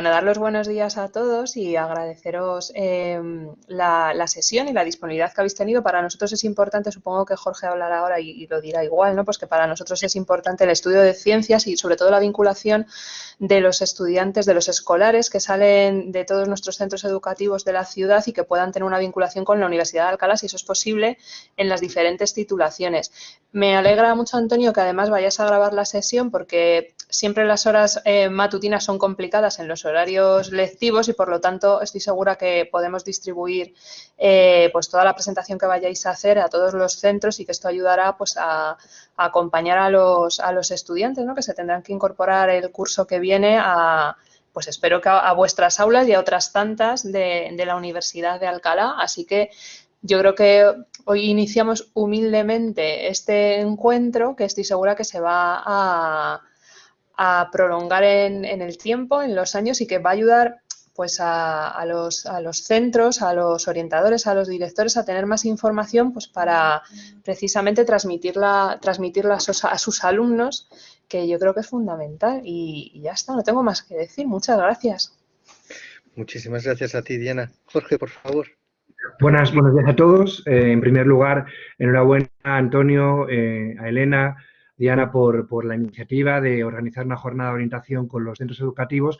Bueno, dar los buenos días a todos y agradeceros em, la, sesión y la disponibilidad que habéis tenido. Para nosotros es importante, supongo que Jorge hablará ahora y, lo dirá igual, ¿no? Pues que para nosotros es importante el estudio de ciencias y sobre todo la vinculación de los estudiantes, de los escolares que salen de todos nuestros centros educativos de la ciudad y que puedan tener una vinculación con la Universidad de Alcalá, si eso es posible, en las diferentes titulaciones. Me alegra mucho, Antonio, que además vayas a grabar la sesión porque siempre las horas eh, matutinas son complicadas en los horarios lectivos y por lo tanto estoy segura que podemos distribuir eh, pues toda la presentación que vayáis a hacer a todos los centros y que esto ayudará pues a, acompañar a los, a los estudiantes ¿no? que se tendrán que incorporar el curso que viene a pues espero que a, vuestras aulas y a otras tantas de, de la Universidad de Alcalá. Así que yo creo que hoy iniciamos humildemente este encuentro que estoy segura que se va a, a prolongar en, el tiempo, en los años y que va a ayudar pues a, los, a, los, centros, a los orientadores, a los directores a tener más información pues para precisamente transmitirla, transmitirla a, sus, a sus alumnos, que yo creo que es fundamental. Y, ya está, no tengo más que decir. Muchas gracias. Muchísimas gracias a ti, Diana. Jorge, por favor. Buenas, buenos días a todos. Eh, en primer lugar, enhorabuena a Antonio, eh, a Elena, Diana, por, la iniciativa de organizar una jornada de orientación con los centros educativos.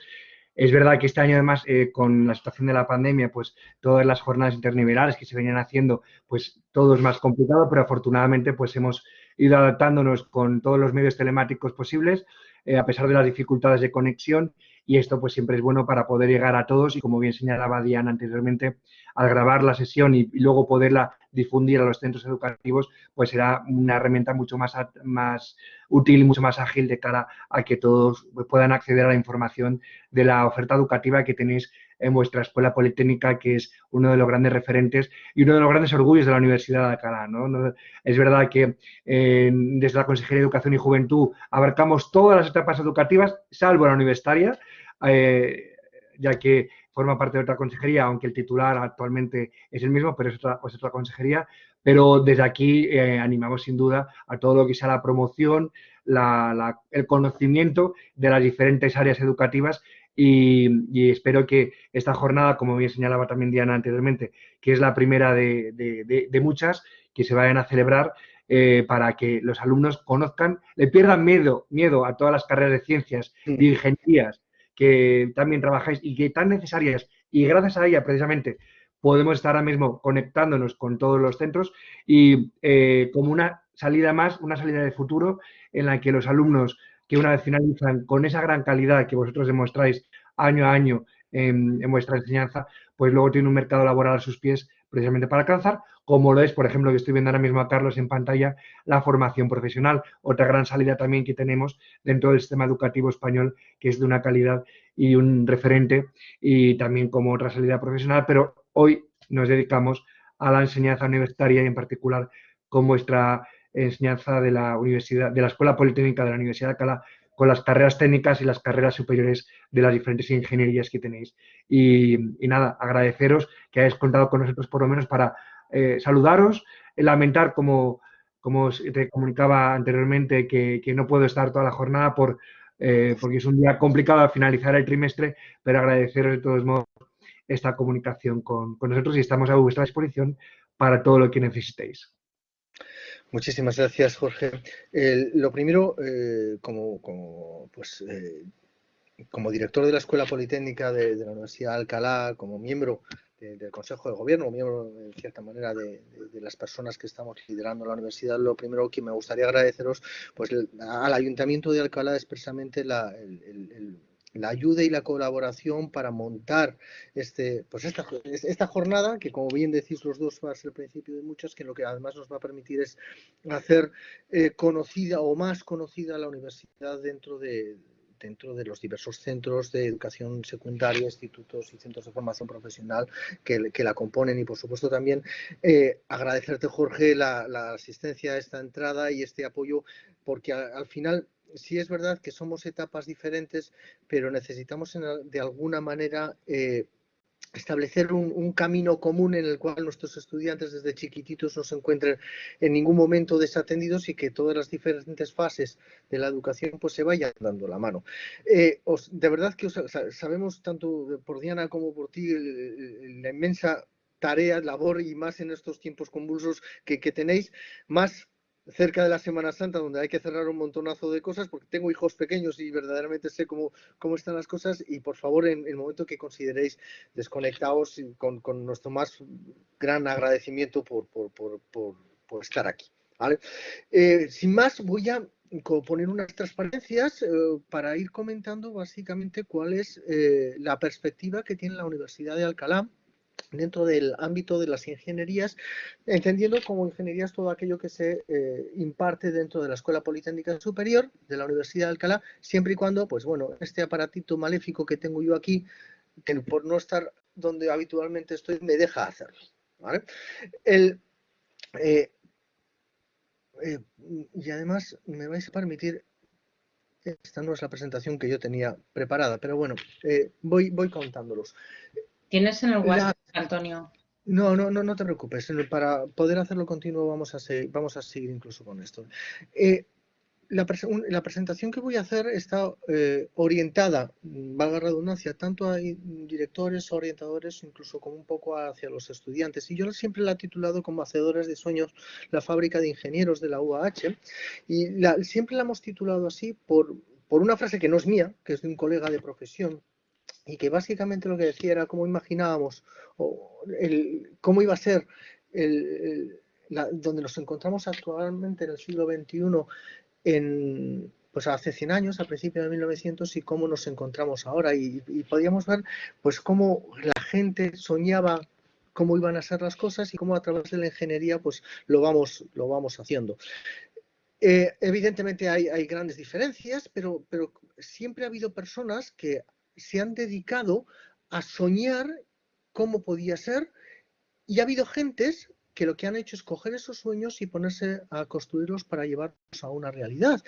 Es verdad que este año, además, eh, con la situación de la pandemia, pues todas las jornadas internivelales que se venían haciendo, pues todo es más complicado, pero afortunadamente pues hemos ido adaptándonos con todos los medios telemáticos posibles, eh, a pesar de las dificultades de conexión, y esto pues siempre es bueno para poder llegar a todos y como bien señalaba Diana anteriormente, al grabar la sesión y, luego poderla difundir a los centros educativos, pues será una herramienta mucho más, más útil mucho más ágil de cara a que todos puedan acceder a la información de la oferta educativa que tenéis en vuestra escuela politécnica, que es uno de los grandes referentes y uno de los grandes orgullos de la Universidad de Alcalá. Es verdad que desde la Consejería de Educación y Juventud abarcamos todas las etapas educativas, salvo la universitaria, eh, ya que forma parte de otra consejería, aunque el titular actualmente es el mismo, pero es otra, pues otra consejería. Pero desde aquí eh, animamos sin duda a todo lo que sea la promoción, el conocimiento de las diferentes áreas educativas y, espero que esta jornada, como bien señalaba también Diana anteriormente, que es la primera de, muchas que se vayan a celebrar eh, para que los alumnos conozcan, le pierdan miedo, miedo a todas las carreras de ciencias, de ingenierías, que también trabajáis y que tan necesarias y gracias a ella precisamente podemos estar ahora mismo conectándonos con todos los centros y eh, como una salida más, una salida de futuro en la que los alumnos que una vez finalizan con esa gran calidad que vosotros demostráis año a año en, vuestra enseñanza, pues luego tienen un mercado laboral a sus pies precisamente para alcanzar, como lo es, por ejemplo, que estoy viendo ahora mismo a Carlos en pantalla, la formación profesional, otra gran salida también que tenemos dentro del sistema educativo español, que es de una calidad y un referente, y también como otra salida profesional, pero hoy nos dedicamos a la enseñanza universitaria y en particular con vuestra enseñanza de la Universidad, de la Escuela Politécnica de la Universidad de Alcalá, con las carreras técnicas y las carreras superiores de las diferentes ingenierías que tenéis. Y, nada, agradeceros que hayáis contado con nosotros por lo menos para eh, saludaros, lamentar como, como te comunicaba anteriormente que, no puedo estar toda la jornada por, eh, porque es un día complicado al finalizar el trimestre, pero agradeceros de todos modos esta comunicación con, con nosotros y estamos a vuestra disposición para todo lo que necesitéis. Muchísimas gracias, Jorge. lo primero, eh, como, pues, eh, como director de la Escuela Politécnica de, la Universidad de Alcalá, como miembro del Consejo de Gobierno, miembro, en cierta manera, de, las personas que estamos liderando la universidad, lo primero que me gustaría agradeceros pues, al Ayuntamiento de Alcalá expresamente la, el la ayuda y la colaboración para montar este, pues esta, esta jornada, que como bien decís los dos va a ser el principio de muchas, que lo que además nos va a permitir es hacer eh, conocida o más conocida la universidad dentro de, dentro de los diversos centros de educación secundaria, institutos y centros de formación profesional que, que la componen. Y por supuesto también eh, agradecerte Jorge la, la, asistencia a esta entrada y este apoyo porque al final sí es verdad que somos etapas diferentes, pero necesitamos de alguna manera eh, establecer un, camino común en el cual nuestros estudiantes desde chiquititos no se encuentren en ningún momento desatendidos y que todas las diferentes fases de la educación pues se vayan dando la mano. Eh, de verdad que sabemos tanto por Diana como por ti la inmensa tarea, labor y más en estos tiempos convulsos que, que tenéis, más cerca de la Semana Santa, donde hay que cerrar un montonazo de cosas, porque tengo hijos pequeños y verdaderamente sé cómo, cómo están las cosas, y por favor, en el momento que consideréis desconectados, con, con nuestro más gran agradecimiento por, por, por, por estar aquí. Eh, sin más, voy a poner unas transparencias eh, para ir comentando básicamente cuál es eh, la perspectiva que tiene la Universidad de Alcalá dentro del ámbito de las ingenierías, entendiendo como ingenierías todo aquello que se eh, imparte dentro de la Escuela Politécnica Superior de la Universidad de Alcalá, siempre y cuando, pues bueno, este aparatito maléfico que tengo yo aquí, que por no estar donde habitualmente estoy, me deja hacerlo. El, eh, eh, y además me vais a permitir esta no es la presentación que yo tenía preparada, pero bueno, voy, voy contándolos. ¿Tienes en el WhatsApp, Antonio? No, no, no, no te preocupes. Para poder hacerlo continuo vamos a seguir, vamos a seguir incluso con esto. Eh, la, presentación que voy a hacer está eh, orientada, valga la redundancia, tanto a directores, orientadores, incluso como un poco hacia los estudiantes. Y yo siempre la he titulado como Hacedores de Sueños, la fábrica de ingenieros de la UAH. Y siempre la hemos titulado así por, por una frase que no es mía, que es de un colega de profesión, y que básicamente lo que decía era cómo imaginábamos o el, cómo iba a ser el, donde nos encontramos actualmente en el siglo XXI en, pues hace 100 años, a principios de 1900, y cómo nos encontramos ahora. Y, podíamos ver pues cómo la gente soñaba cómo iban a ser las cosas y cómo a través de la ingeniería pues lo vamos, lo vamos haciendo. Eh, evidentemente hay, hay, grandes diferencias, pero, pero siempre ha habido personas que se han dedicado a soñar cómo podía ser y ha habido gentes que lo que han hecho es coger esos sueños y ponerse a construirlos para llevarlos a una realidad.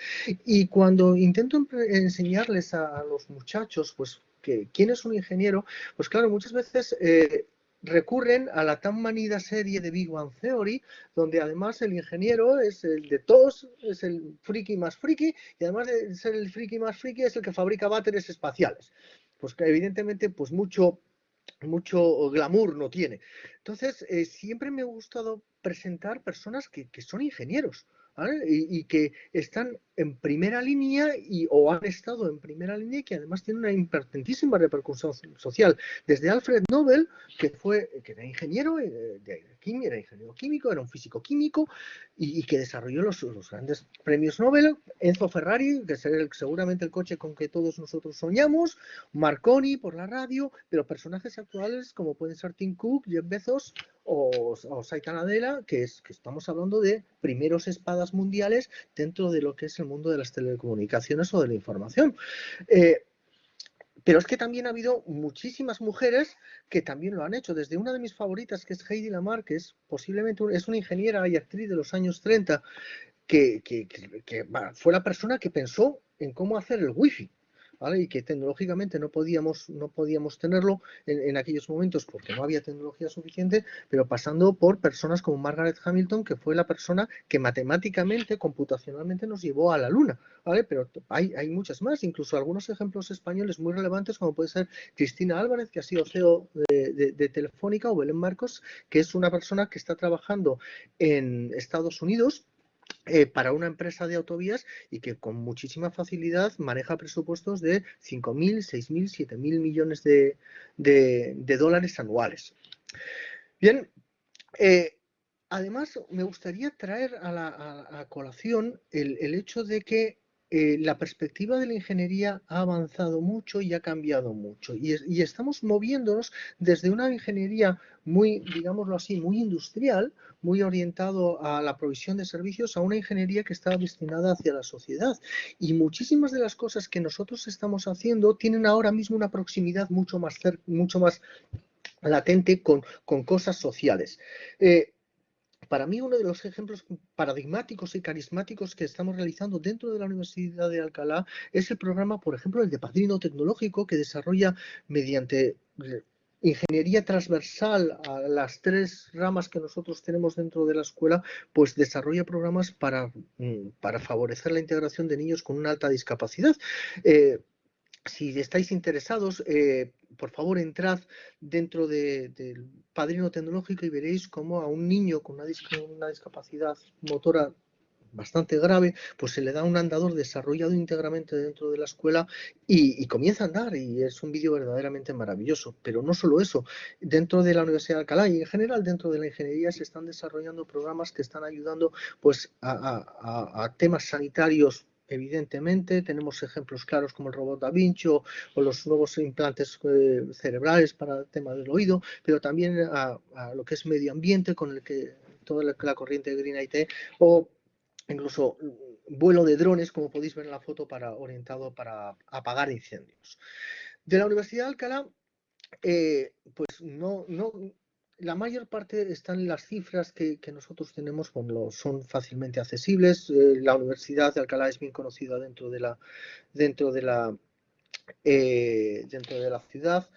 Y cuando intento enseñarles a, los muchachos, pues, que quién es un ingeniero, pues claro, muchas veces eh, recurren a la tan manida serie de Big Bang Theory, donde además el ingeniero es el de todos, es el friki más friki, y además de ser el friki más friki es el que fabrica váteres espaciales pues que evidentemente pues mucho, mucho glamour no tiene. Entonces, eh, siempre me ha gustado presentar personas que, que son ingenieros, y, que están en primera línea y, o han estado en primera línea y que además tienen una importantísima repercusión social. Desde Alfred Nobel, que fue que era ingeniero, eh, era ingeniero químico, era un físico químico y, que desarrolló los, grandes premios Nobel, Enzo Ferrari, que es seguramente el coche con que todos nosotros soñamos, Marconi por la radio, pero personajes actuales como pueden ser Tim Cook, Jeff Bezos o, o Saita Nadella, que, es, que estamos hablando de primeros espadas mundiales dentro de lo que es el mundo de las telecomunicaciones o de la información. Eh, pero es que también ha habido muchísimas mujeres que también lo han hecho. Desde una de mis favoritas, que es Heidi Lamar, que es posiblemente es una ingeniera y actriz de los años 30, que, que fue la persona que pensó en cómo hacer el wifi y que tecnológicamente no podíamos, no podíamos tenerlo en, aquellos momentos porque no había tecnología suficiente, pero pasando por personas como Margaret Hamilton, que fue la persona que matemáticamente, computacionalmente nos llevó a la Luna, ¿vale? Pero hay, hay muchas más, incluso algunos ejemplos españoles muy relevantes, como puede ser Cristina Álvarez, que ha sido CEO de, de Telefónica, o Belén Marcos, que es una persona que está trabajando en Estados Unidos eh, para una empresa de autovías y que con muchísima facilidad maneja presupuestos de 5.000, 6.000, 7.000 millones de, dólares anuales. Bien, eh, además me gustaría traer a, la, colación el, hecho de que eh, la perspectiva de la ingeniería ha avanzado mucho y ha cambiado mucho. Y, estamos moviéndonos desde una ingeniería muy, digámoslo así, muy industrial, muy orientado a la provisión de servicios, a una ingeniería que está destinada hacia la sociedad. Y muchísimas de las cosas que nosotros estamos haciendo tienen ahora mismo una proximidad mucho más, mucho más latente con, cosas sociales. Eh, para mí uno de los ejemplos paradigmáticos y carismáticos que estamos realizando dentro de la Universidad de Alcalá es el programa, por ejemplo, el de Padrino Tecnológico que desarrolla mediante ingeniería transversal a las tres ramas que nosotros tenemos dentro de la escuela, pues desarrolla programas para, mm, para favorecer la integración de niños con una alta discapacidad. Eh, si estáis interesados, eh, por favor entrad dentro del padrino tecnológico y veréis cómo a un niño con una, discapacidad motora bastante grave, pues se le da un andador desarrollado íntegramente dentro de la escuela y, comienza a andar y es un vídeo verdaderamente maravilloso. Pero no solo eso, dentro de la Universidad de Alcalá y en general dentro de la ingeniería se están desarrollando programas que están ayudando pues a, temas sanitarios evidentemente. Tenemos ejemplos claros como el robot Da Vinci o, los nuevos implantes eh, cerebrales para el tema del oído, pero también a, lo que es medio ambiente con el que toda la, corriente Green IT o incluso vuelo de drones, como podéis ver en la foto, para, orientado para apagar incendios. De la Universidad de Alcalá, eh, pues no, no, la mayor parte están las cifras que, nosotros tenemos, son fácilmente accesibles. Eh, la Universidad de Alcalá es bien conocida dentro de la, dentro de la, eh, dentro de la ciudad.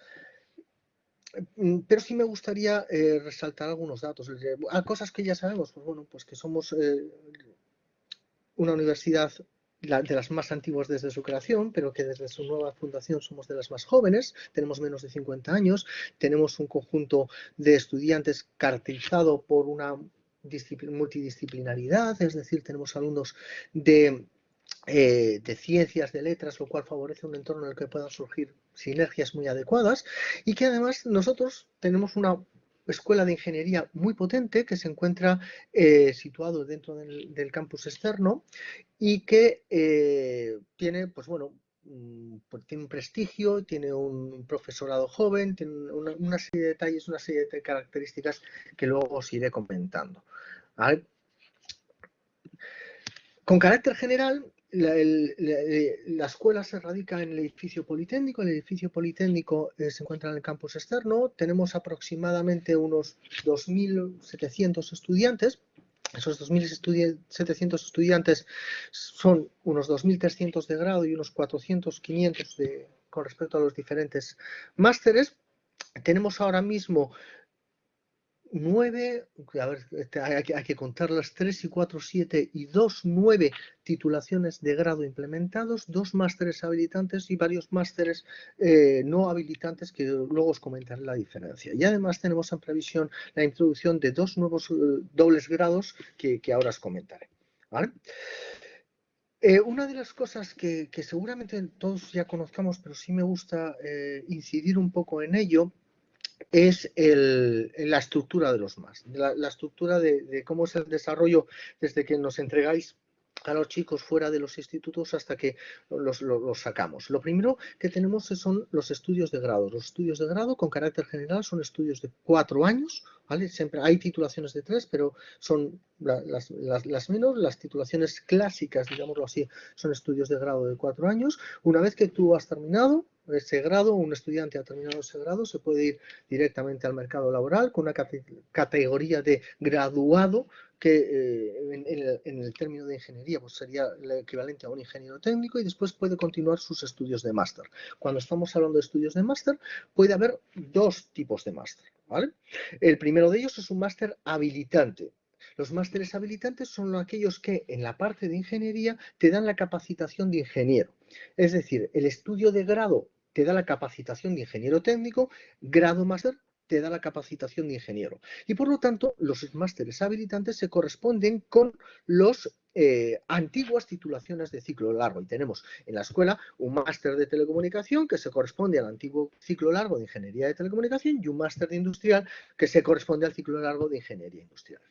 Mm, pero sí me gustaría resaltar algunos datos. cosas que ya sabemos, pues bueno, pues que somos una universidad de las más antiguas desde su creación, pero que desde su nueva fundación somos de las más jóvenes, tenemos menos de 50 años, tenemos un conjunto de estudiantes caracterizado por una multidisciplinaridad, es decir, tenemos alumnos de, eh, de ciencias, de letras, lo cual favorece un entorno en el que puedan surgir sinergias muy adecuadas y que además nosotros tenemos una escuela de ingeniería muy potente que se encuentra eh, situado dentro del, campus externo y que eh, tiene, pues bueno, mm, pues tiene un prestigio, tiene un profesorado joven, tiene una, serie de detalles, una serie de características que luego os iré comentando. Con carácter general, la, escuela se radica en el edificio politécnico. El edificio politécnico eh, se encuentra en el campus externo. Tenemos aproximadamente unos 2.700 estudiantes. Esos 2.700 estudiantes son unos 2.300 de grado y unos 400, 500 de, con respecto a los diferentes másteres. Tenemos ahora mismo nueve, a ver, este, hay que, hay que contarlas, tres y cuatro, siete y dos, nueve titulaciones de grado implementados, dos másteres habilitantes y varios másteres eh, no habilitantes que luego os comentaré la diferencia. Y además tenemos en previsión la introducción de dos nuevos eh, dobles grados que, ahora os comentaré. Eh, una de las cosas que, seguramente todos ya conozcamos, pero sí me gusta incidir un poco en ello, es la estructura de los más, la, estructura de, cómo es el desarrollo desde que nos entregáis a los chicos fuera de los institutos hasta que los, sacamos. Lo primero que tenemos son los estudios de grado. Los estudios de grado con carácter general son estudios de cuatro años. Siempre hay titulaciones de tres, pero son las, las, menos, las titulaciones clásicas, digámoslo así, son estudios de grado de cuatro años. Una vez que tú has terminado, ese grado, un estudiante ha terminado ese grado, se puede ir directamente al mercado laboral con una categoría de graduado que eh, en, el, término de ingeniería pues sería el equivalente a un ingeniero técnico y después puede continuar sus estudios de máster. Cuando estamos hablando de estudios de máster, puede haber dos tipos de máster. El primero de ellos es un máster habilitante. Los másteres habilitantes son aquellos que en la parte de ingeniería te dan la capacitación de ingeniero. Es decir, el estudio de grado te da la capacitación de ingeniero técnico, grado máster te da la capacitación de ingeniero. Y por lo tanto, los másteres habilitantes se corresponden con los eh, antiguas titulaciones de ciclo largo. Y tenemos en la escuela un máster de telecomunicación que se corresponde al antiguo ciclo largo de ingeniería de telecomunicación y un máster de industrial que se corresponde al ciclo largo de ingeniería industrial.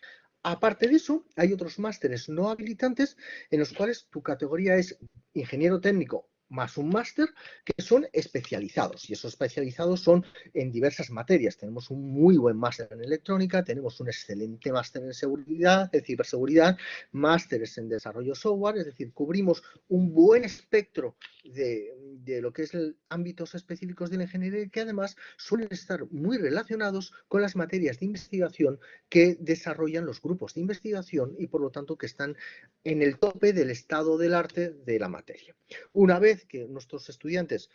Aparte de eso, hay otros másteres no habilitantes en los cuales tu categoría es ingeniero técnico más un máster que son especializados y esos especializados son en diversas materias. Tenemos un muy buen máster en electrónica, tenemos un excelente máster en seguridad, de ciberseguridad, másteres en desarrollo software, es decir, cubrimos un buen espectro de, lo que es el ámbitos específicos de la ingeniería que además suelen estar muy relacionados con las materias de investigación que desarrollan los grupos de investigación y por lo tanto que están en el tope del estado del arte de la materia. Una vez que nuestros estudiantes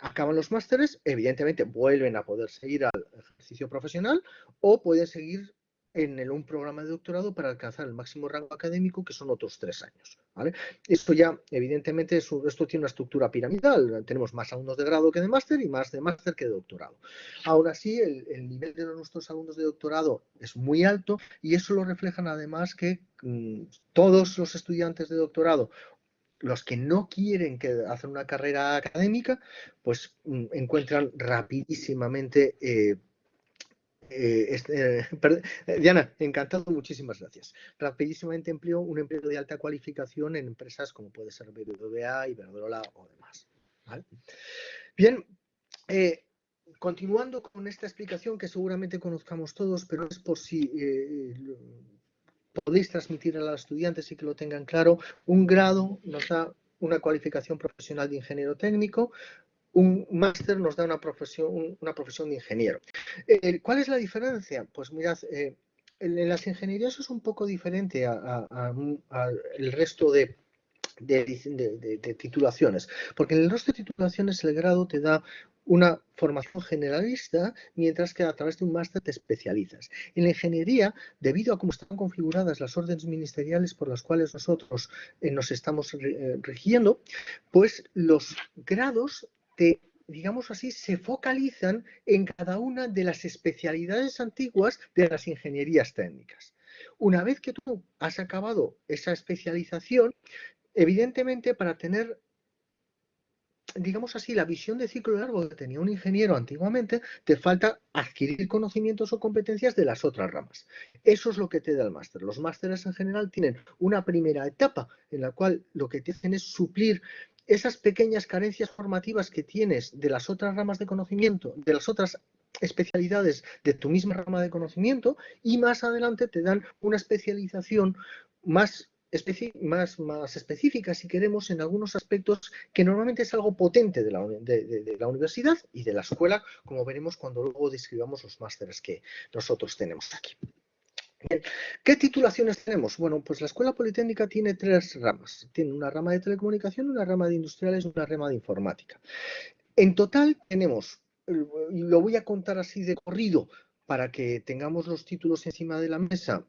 acaban los másteres, evidentemente vuelven a poder seguir al ejercicio profesional o pueden seguir en un programa de doctorado para alcanzar el máximo rango académico, que son otros tres años. Esto ya, evidentemente, esto tiene una estructura piramidal. Tenemos más alumnos de grado que de máster y más de máster que de doctorado. Aún así, el, nivel de nuestros alumnos de doctorado es muy alto y eso lo reflejan además que mm, todos los estudiantes de doctorado los que no quieren que hacer una carrera académica, pues mm, encuentran rapidísimamente eh, eh, eh, Diana, encantado, muchísimas gracias. Rapidísimamente empleo un empleo de alta cualificación en empresas como puede ser BBVA, Iberdrola o demás. Bien, continuando con esta explicación que seguramente conozcamos todos, pero es por si podéis transmitir a los estudiantes y que lo tengan claro, un grado nos da una cualificación profesional de ingeniero técnico, un máster nos da una profesión, una profesión de ingeniero. Eh, ¿Cuál es la diferencia? Pues mirad, eh, en, las ingenierías es un poco diferente al resto de, de, titulaciones, porque en el resto de titulaciones el grado te da una formación generalista, mientras que a través de un máster te especializas. En la ingeniería, debido a cómo están configuradas las órdenes ministeriales por las cuales nosotros eh, nos estamos eh, rigiendo, pues los grados te digamos así, se focalizan en cada una de las especialidades antiguas de las ingenierías técnicas. Una vez que tú has acabado esa especialización, evidentemente para tener digamos así, la visión de ciclo largo que tenía un ingeniero antiguamente, te falta adquirir conocimientos o competencias de las otras ramas. Eso es lo que te da el máster. Los másteres en general tienen una primera etapa en la cual lo que te hacen es suplir esas pequeñas carencias formativas que tienes de las otras ramas de conocimiento, de las otras especialidades de tu misma rama de conocimiento y más adelante te dan una especialización más más, más específicas, si queremos, en algunos aspectos que normalmente es algo potente de la, de, la, universidad y de la escuela, como veremos cuando luego describamos los másteres que nosotros tenemos aquí. ¿Qué titulaciones tenemos? Bueno, pues la Escuela Politécnica tiene tres ramas. Tiene una rama de telecomunicación, una rama de industriales y una rama de informática. En total tenemos, lo voy a contar así de corrido para que tengamos los títulos encima de la mesa,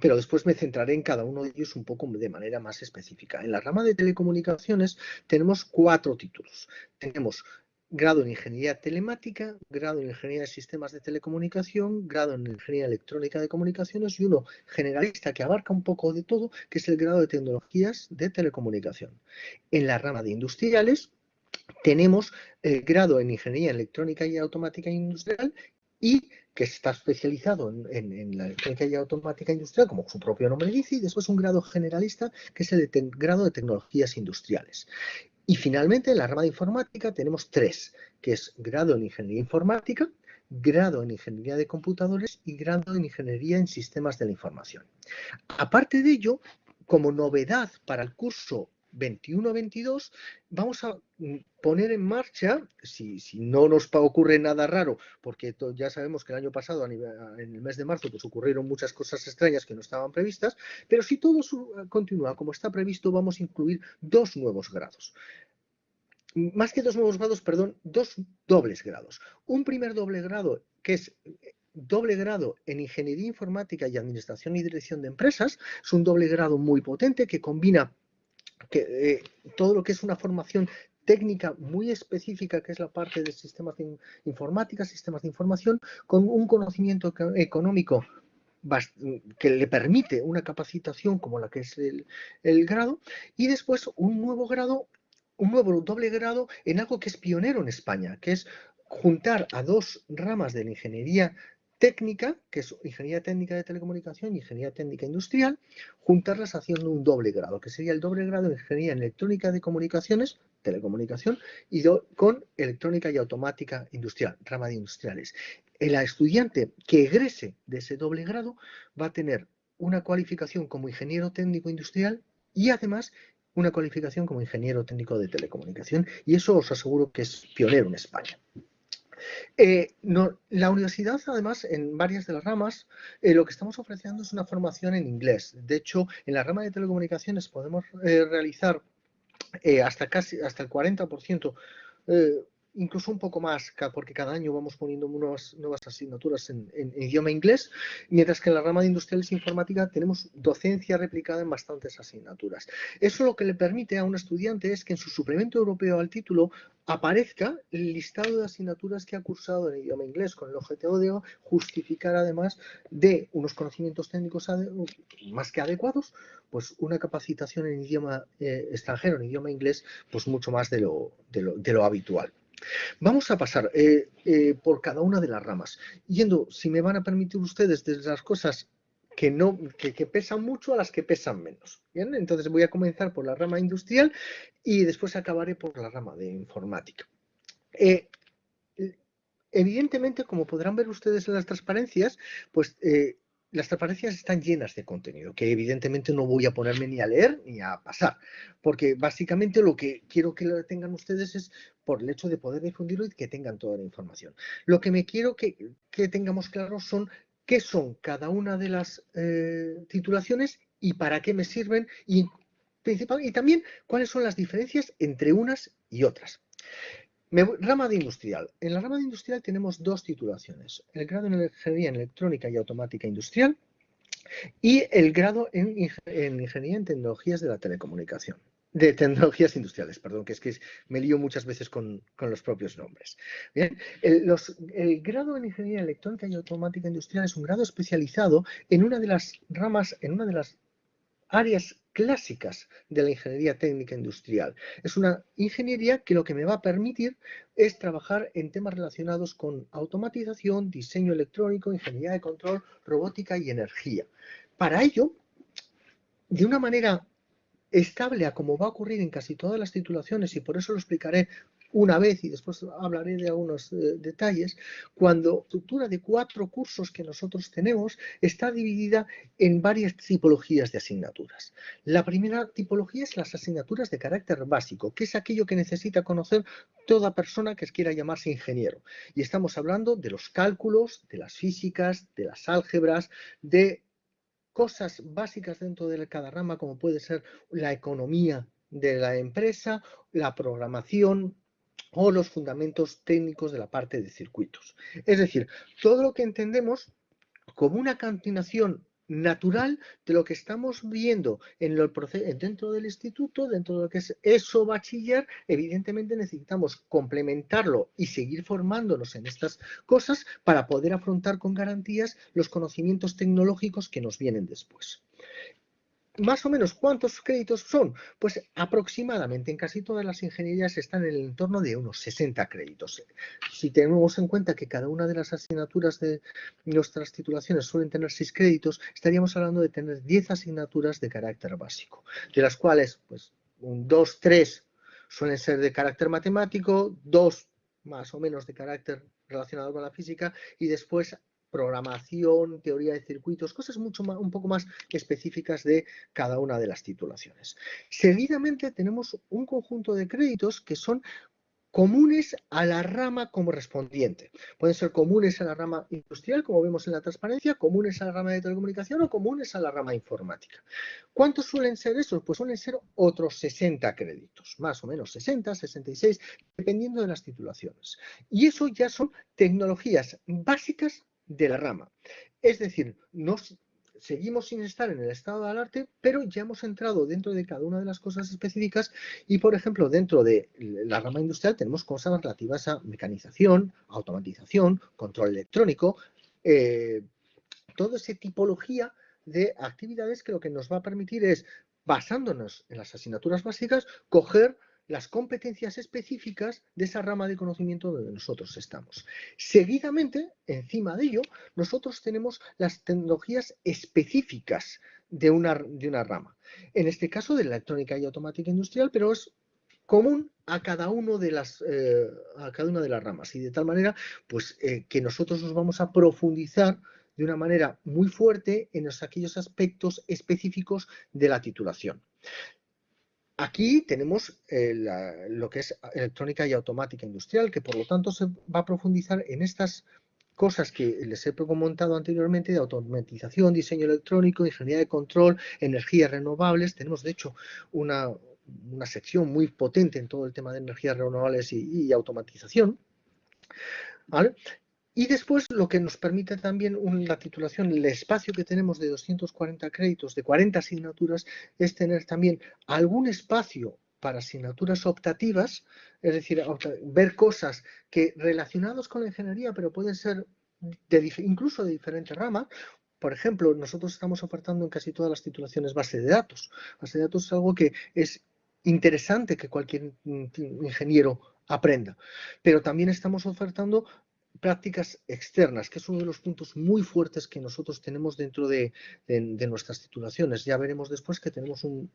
pero después me centraré en cada uno de ellos un poco de manera más específica. En la rama de telecomunicaciones tenemos cuatro títulos. Tenemos grado en Ingeniería Telemática, grado en Ingeniería de Sistemas de Telecomunicación, grado en Ingeniería Electrónica de Comunicaciones y uno generalista que abarca un poco de todo, que es el grado de Tecnologías de Telecomunicación. En la rama de Industriales tenemos el grado en Ingeniería Electrónica y Automática Industrial y que está especializado en, la electrónica y automática industrial, como su propio nombre dice, y después un grado generalista, que es el grado de tecnologías industriales. Y finalmente, en la rama de informática tenemos tres, que es grado en ingeniería informática, grado en ingeniería de computadores y grado en ingeniería en sistemas de la información. Aparte de ello, como novedad para el curso 21-22 vamos a mm, poner en marcha, si, no nos ocurre nada raro, porque ya sabemos que el año pasado, en el mes de marzo, pues ocurrieron muchas cosas extrañas que no estaban previstas, pero si todo continúa como está previsto, vamos a incluir dos nuevos grados. Más que dos nuevos grados, perdón, dos dobles grados. Un primer doble grado que es eh, doble grado en Ingeniería Informática y Administración y Dirección de Empresas. Es un doble grado muy potente que combina que, eh, todo lo que es una formación técnica muy específica, que es la parte de sistemas de informática, sistemas de información, con un conocimiento económico que le permite una capacitación como la que es el, el, grado, y después un nuevo grado, un nuevo doble grado en algo que es pionero en España, que es juntar a dos ramas de la ingeniería técnica, que es ingeniería técnica de telecomunicación y ingeniería técnica industrial, juntarlas haciendo un doble grado, que sería el doble grado de ingeniería en electrónica de comunicaciones, telecomunicación, y con electrónica y automática industrial, rama de industriales. El estudiante que egrese de ese doble grado va a tener una cualificación como ingeniero técnico industrial y además una cualificación como ingeniero técnico de telecomunicación y eso os aseguro que es pionero en España. Eh, la universidad, además, en varias de las ramas, eh, lo que estamos ofreciendo es una formación en inglés. De hecho, en la rama de telecomunicaciones podemos eh, realizar hasta casi hasta el 40% incluso un poco más, porque cada año vamos poniendo nuevas, asignaturas en, idioma inglés, mientras que en la rama de industriales e informática tenemos docencia replicada en bastantes asignaturas. Eso lo que le permite a un estudiante es que en su suplemento europeo al título aparezca el listado de asignaturas que ha cursado en idioma inglés, con el objetivo de justificar además de unos conocimientos técnicos más que adecuados, pues una capacitación en idioma eh, extranjero, en idioma inglés, pues mucho más de lo, de lo habitual. Vamos a pasar eh, eh, por cada una de las ramas, yendo, si me van a permitir ustedes, desde las cosas que, no, que, pesan mucho a las que pesan menos. ¿bien? Entonces voy a comenzar por la rama industrial y después acabaré por la rama de informática. Eh, evidentemente, como podrán ver ustedes en las transparencias, pues las transparencias están llenas de contenido, que evidentemente no voy a ponerme ni a leer ni a pasar, porque básicamente lo que quiero que tengan ustedes es por el hecho de poder difundirlo y que tengan toda la información. Lo que me quiero que, tengamos claro son qué son cada una de las eh, titulaciones y para qué me sirven y, y también cuáles son las diferencias entre unas y otras rama de industrial. En la rama de industrial tenemos dos titulaciones. El grado en Ingeniería en Electrónica y Automática Industrial y el grado en, Ingeniería en Tecnologías de la Telecomunicación. De tecnologías industriales, perdón, que es que me lío muchas veces con, los propios nombres. Bien, el, el grado en Ingeniería Electrónica y Automática Industrial es un grado especializado en una de las ramas, en una de las áreas clásicas de la ingeniería técnica industrial. Es una ingeniería que lo que me va a permitir es trabajar en temas relacionados con automatización, diseño electrónico, ingeniería de control, robótica y energía. Para ello, de una manera estable a como va a ocurrir en casi todas las titulaciones, y por eso lo explicaré una vez y después hablaré de algunos eh, detalles, cuando la estructura de cuatro cursos que nosotros tenemos está dividida en varias tipologías de asignaturas. La primera tipología es las asignaturas de carácter básico, que es aquello que necesita conocer toda persona que quiera llamarse ingeniero. Y estamos hablando de los cálculos, de las físicas, de las álgebras, de cosas básicas dentro de cada rama, como puede ser la economía de la empresa, la programación, o los fundamentos técnicos de la parte de circuitos. Es decir, todo lo que entendemos como una continuación natural de lo que estamos viendo en dentro del instituto, dentro de lo que es eso bachiller, evidentemente necesitamos complementarlo y seguir formándonos en estas cosas para poder afrontar con garantías los conocimientos tecnológicos que nos vienen después más o menos, ¿cuántos créditos son? Pues aproximadamente en casi todas las ingenierías están en el entorno de unos 60 créditos. Si tenemos en cuenta que cada una de las asignaturas de nuestras titulaciones suelen tener 6 créditos, estaríamos hablando de tener 10 asignaturas de carácter básico, de las cuales, pues, un 2, 3 suelen ser de carácter matemático, 2 más o menos de carácter relacionado con la física y después programación, teoría de circuitos, cosas mucho más, un poco más específicas de cada una de las titulaciones. Seguidamente tenemos un conjunto de créditos que son comunes a la rama correspondiente. Pueden ser comunes a la rama industrial, como vemos en la transparencia, comunes a la rama de telecomunicación o comunes a la rama informática. ¿Cuántos suelen ser esos? Pues suelen ser otros 60 créditos, más o menos 60, 66, dependiendo de las titulaciones. Y eso ya son tecnologías básicas de la rama. Es decir, nos, seguimos sin estar en el estado del arte, pero ya hemos entrado dentro de cada una de las cosas específicas y, por ejemplo, dentro de la rama industrial tenemos cosas relativas a mecanización, automatización, control electrónico, eh, toda esa tipología de actividades que lo que nos va a permitir es, basándonos en las asignaturas básicas, coger las competencias específicas de esa rama de conocimiento donde nosotros estamos. Seguidamente, encima de ello, nosotros tenemos las tecnologías específicas de una, de una rama. En este caso, de la electrónica y automática industrial, pero es común a cada, uno de las, eh, a cada una de las ramas. Y de tal manera, pues, eh, que nosotros nos vamos a profundizar de una manera muy fuerte en aquellos aspectos específicos de la titulación. Aquí tenemos eh, lo que es electrónica y automática industrial, que por lo tanto se va a profundizar en estas cosas que les he comentado anteriormente de automatización, diseño electrónico, ingeniería de control, energías renovables. Tenemos, de hecho, una, una sección muy potente en todo el tema de energías renovables y, automatización. Y después lo que nos permite también la titulación, el espacio que tenemos de 240 créditos, de 40 asignaturas, es tener también algún espacio para asignaturas optativas, es decir, ver cosas que relacionados con la ingeniería, pero pueden ser incluso de diferentes ramas. Por ejemplo, nosotros estamos ofertando en casi todas las titulaciones base de datos. Base de datos es algo que es interesante que cualquier ingeniero aprenda, pero también estamos ofertando prácticas externas, que es uno de los puntos muy fuertes que nosotros tenemos dentro de, nuestras titulaciones. Ya veremos después que tenemos un,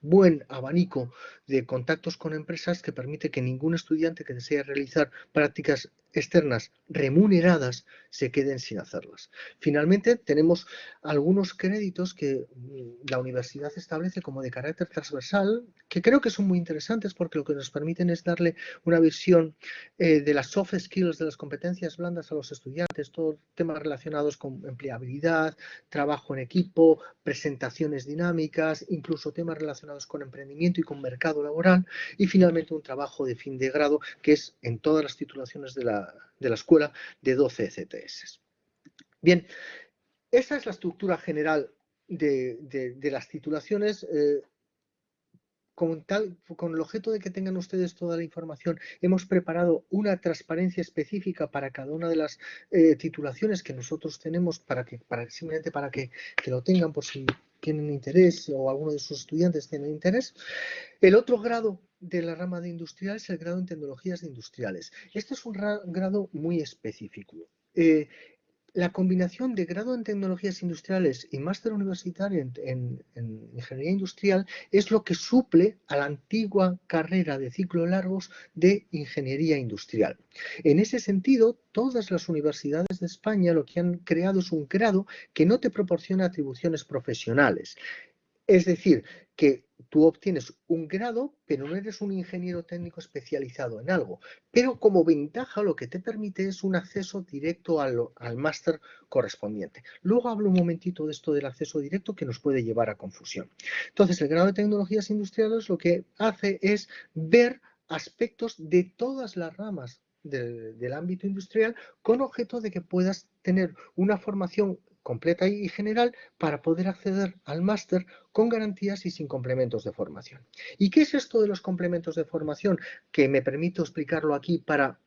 buen abanico de contactos con empresas que permite que ningún estudiante que desee realizar prácticas externas remuneradas se queden sin hacerlas. Finalmente, tenemos algunos créditos que mm, la universidad establece como de carácter transversal, que creo que son muy interesantes porque lo que nos permiten es darle una visión eh, de las soft skills, de las competencias blandas a los estudiantes, todos temas relacionados con empleabilidad, trabajo en equipo, presentaciones dinámicas, incluso temas relacionados con emprendimiento y con mercado laboral, y finalmente un trabajo de fin de grado que es en todas las titulaciones de la de la escuela de 12 ECTS. Bien, esa es la estructura general de, las titulaciones. Eh, con, tal, con el objeto de que tengan ustedes toda la información, hemos preparado una transparencia específica para cada una de las eh, titulaciones que nosotros tenemos, para que, para, simplemente para que, que, lo tengan por si tienen interés o alguno de sus estudiantes tienen interés. El otro grado de la rama de industrial es el grado en tecnologías industriales. Este es un grado muy específico. Eh, la combinación de grado en tecnologías industriales y máster universitario en, ingeniería industrial es lo que suple a la antigua carrera de ciclo largos de ingeniería industrial. En ese sentido, todas las universidades de España lo que han creado es un grado que no te proporciona atribuciones profesionales. Es decir, que tú obtienes un grado, pero no eres un ingeniero técnico especializado en algo. Pero como ventaja lo que te permite es un acceso directo al, máster correspondiente. Luego hablo un momentito de esto del acceso directo que nos puede llevar a confusión. Entonces, el grado de tecnologías industriales lo que hace es ver aspectos de todas las ramas del ámbito industrial con objeto de que puedas tener una formación completa y general para poder acceder al máster con garantías y sin complementos de formación. ¿Y qué es esto de los complementos de formación? Que me permito explicarlo aquí para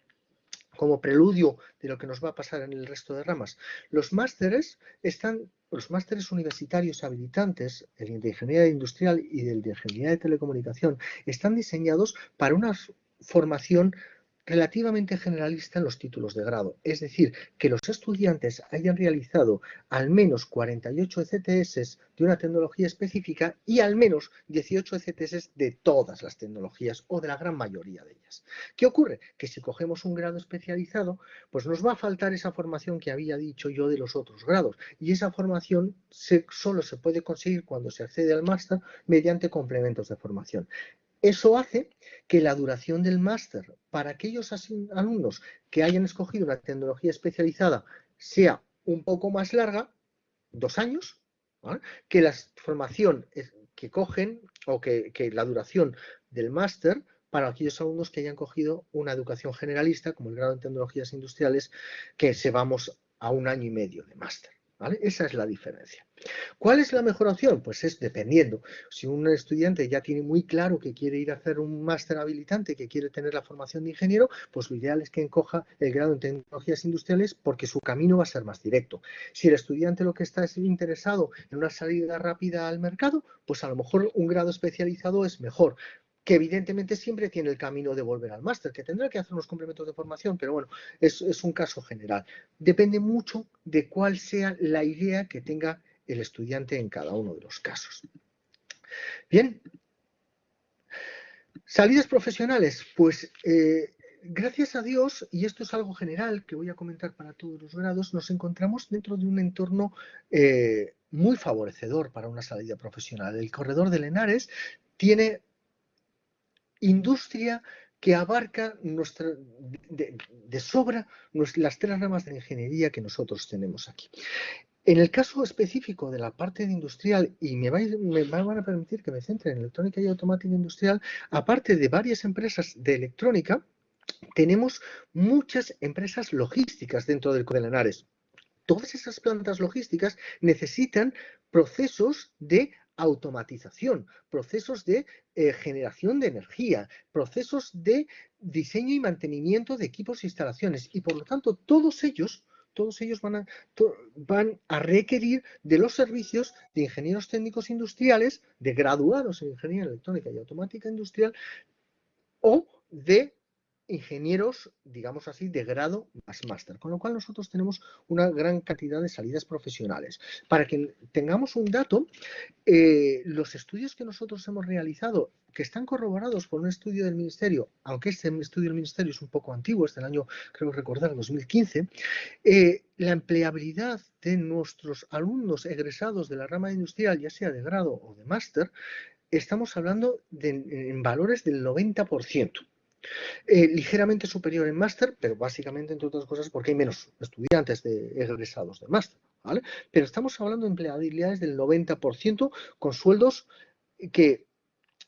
como preludio de lo que nos va a pasar en el resto de ramas. Los másteres están, los másteres universitarios habilitantes, el de ingeniería industrial y el de ingeniería de telecomunicación, están diseñados para una formación relativamente generalista en los títulos de grado, es decir, que los estudiantes hayan realizado al menos 48 ECTS de una tecnología específica y al menos 18 ECTS de todas las tecnologías o de la gran mayoría de ellas. ¿Qué ocurre? Que si cogemos un grado especializado, pues nos va a faltar esa formación que había dicho yo de los otros grados y esa formación solo se puede conseguir cuando se accede al máster mediante complementos de formación. Eso hace que la duración del máster para aquellos alumnos que hayan escogido una tecnología especializada sea un poco más larga, dos años, que la formación que cogen o que, que la duración del máster para aquellos alumnos que hayan cogido una educación generalista, como el grado en tecnologías industriales, que se vamos a un año y medio de máster. Esa es la diferencia. ¿Cuál es la mejor opción? Pues es dependiendo. Si un estudiante ya tiene muy claro que quiere ir a hacer un máster habilitante, que quiere tener la formación de ingeniero, pues lo ideal es que encoja el grado en tecnologías industriales porque su camino va a ser más directo. Si el estudiante lo que está es interesado en una salida rápida al mercado, pues a lo mejor un grado especializado es mejor que evidentemente siempre tiene el camino de volver al máster, que tendrá que hacer unos complementos de formación, pero bueno, es, un caso general. Depende mucho de cuál sea la idea que tenga el estudiante en cada uno de los casos. Bien, salidas profesionales, pues eh, gracias a Dios, y esto es algo general que voy a comentar para todos los grados, nos encontramos dentro de un entorno eh, muy favorecedor para una salida profesional. El corredor de Lenares tiene industria que abarca nuestra, de, sobra las tres ramas de ingeniería que nosotros tenemos aquí. En el caso específico de la parte de industrial, y me, van a permitir que me centre en electrónica y automática industrial, aparte de varias empresas de electrónica, tenemos muchas empresas logísticas dentro del Codelanares. Todas esas plantas logísticas necesitan procesos de automatización, procesos de eh, generación de energía, procesos de diseño y mantenimiento de equipos e instalaciones. Y por lo tanto, todos ellos todos ellos van a, van a requerir de los servicios de ingenieros técnicos industriales, de graduados en ingeniería electrónica y automática industrial, o de ingenieros, digamos así, de grado más máster, con lo cual nosotros tenemos una gran cantidad de salidas profesionales. Para que tengamos un dato, eh, los estudios que nosotros hemos realizado, que están corroborados por un estudio del Ministerio, aunque este estudio del Ministerio es un poco antiguo, es del año, creo recordar, 2015, eh, la empleabilidad de nuestros alumnos egresados de la rama industrial, ya sea de grado o de máster, estamos hablando de, en valores del 90%. Eh, ligeramente superior en máster, pero básicamente, entre otras cosas, porque hay menos estudiantes de egresados de máster. Pero estamos hablando de empleabilidades del 90% con sueldos que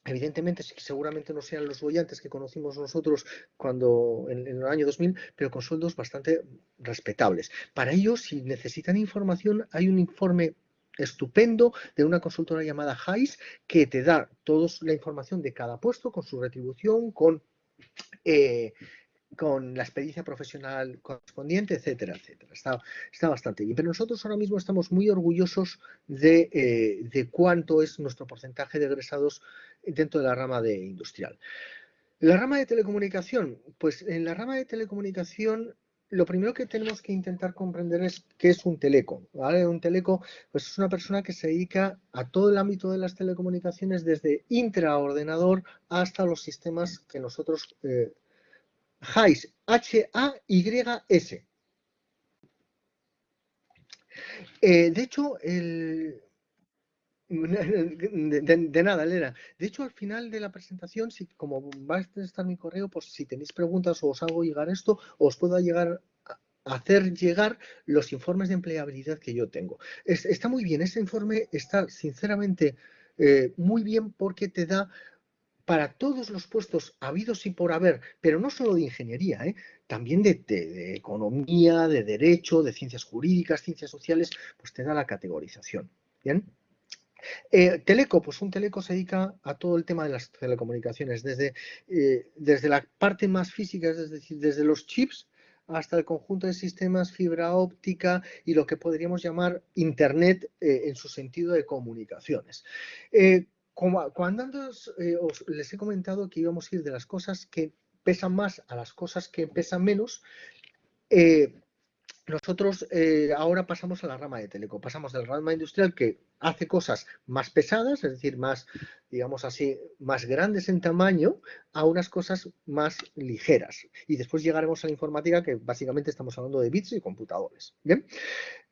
Evidentemente, seguramente no sean los bollantes que conocimos nosotros cuando en, el año 2000, pero con sueldos bastante respetables. Para ello, si necesitan información, hay un informe estupendo de una consultora llamada HICE que te da toda la información de cada puesto con su retribución, con eh, con la experiencia profesional correspondiente, etcétera, etcétera. Está, bastante bien. Pero nosotros ahora mismo estamos muy orgullosos de, eh, de, cuánto es nuestro porcentaje de egresados dentro de la rama de industrial. La rama de telecomunicación, pues en la rama de telecomunicación lo primero que tenemos que intentar comprender es qué es un teleco. Un teleco pues es una persona que se dedica a todo el ámbito de las telecomunicaciones desde intraordenador hasta los sistemas que nosotros eh, H-A-Y-S. Eh, de hecho, el, de, nada, Elena. De hecho, al final de la presentación, si, como va a estar mi correo, pues si tenéis preguntas o os hago llegar esto, os puedo llegar hacer llegar los informes de empleabilidad que yo tengo. está muy bien, ese informe está sinceramente eh, muy bien porque te da para todos los puestos habidos y por haber, pero no solo de ingeniería, ¿eh? también de, de, economía, de derecho, de ciencias jurídicas, ciencias sociales, pues te da la categorización. ¿Bien? Eh, teleco, pues un teleco se dedica a todo el tema de las telecomunicaciones, desde, eh, desde la parte más física, es decir, desde los chips hasta el conjunto de sistemas, fibra óptica y lo que podríamos llamar Internet eh, en su sentido de comunicaciones. Cuando antes os, les he comentado que íbamos a ir de las cosas que pesan más a las cosas que pesan menos, nosotros eh, ahora pasamos a la rama de teleco, pasamos del rama industrial que hace cosas más pesadas, es decir, más, digamos así, más grandes en tamaño, a unas cosas más ligeras. Y después llegaremos a la informática, que básicamente estamos hablando de bits y computadores. ¿Bien?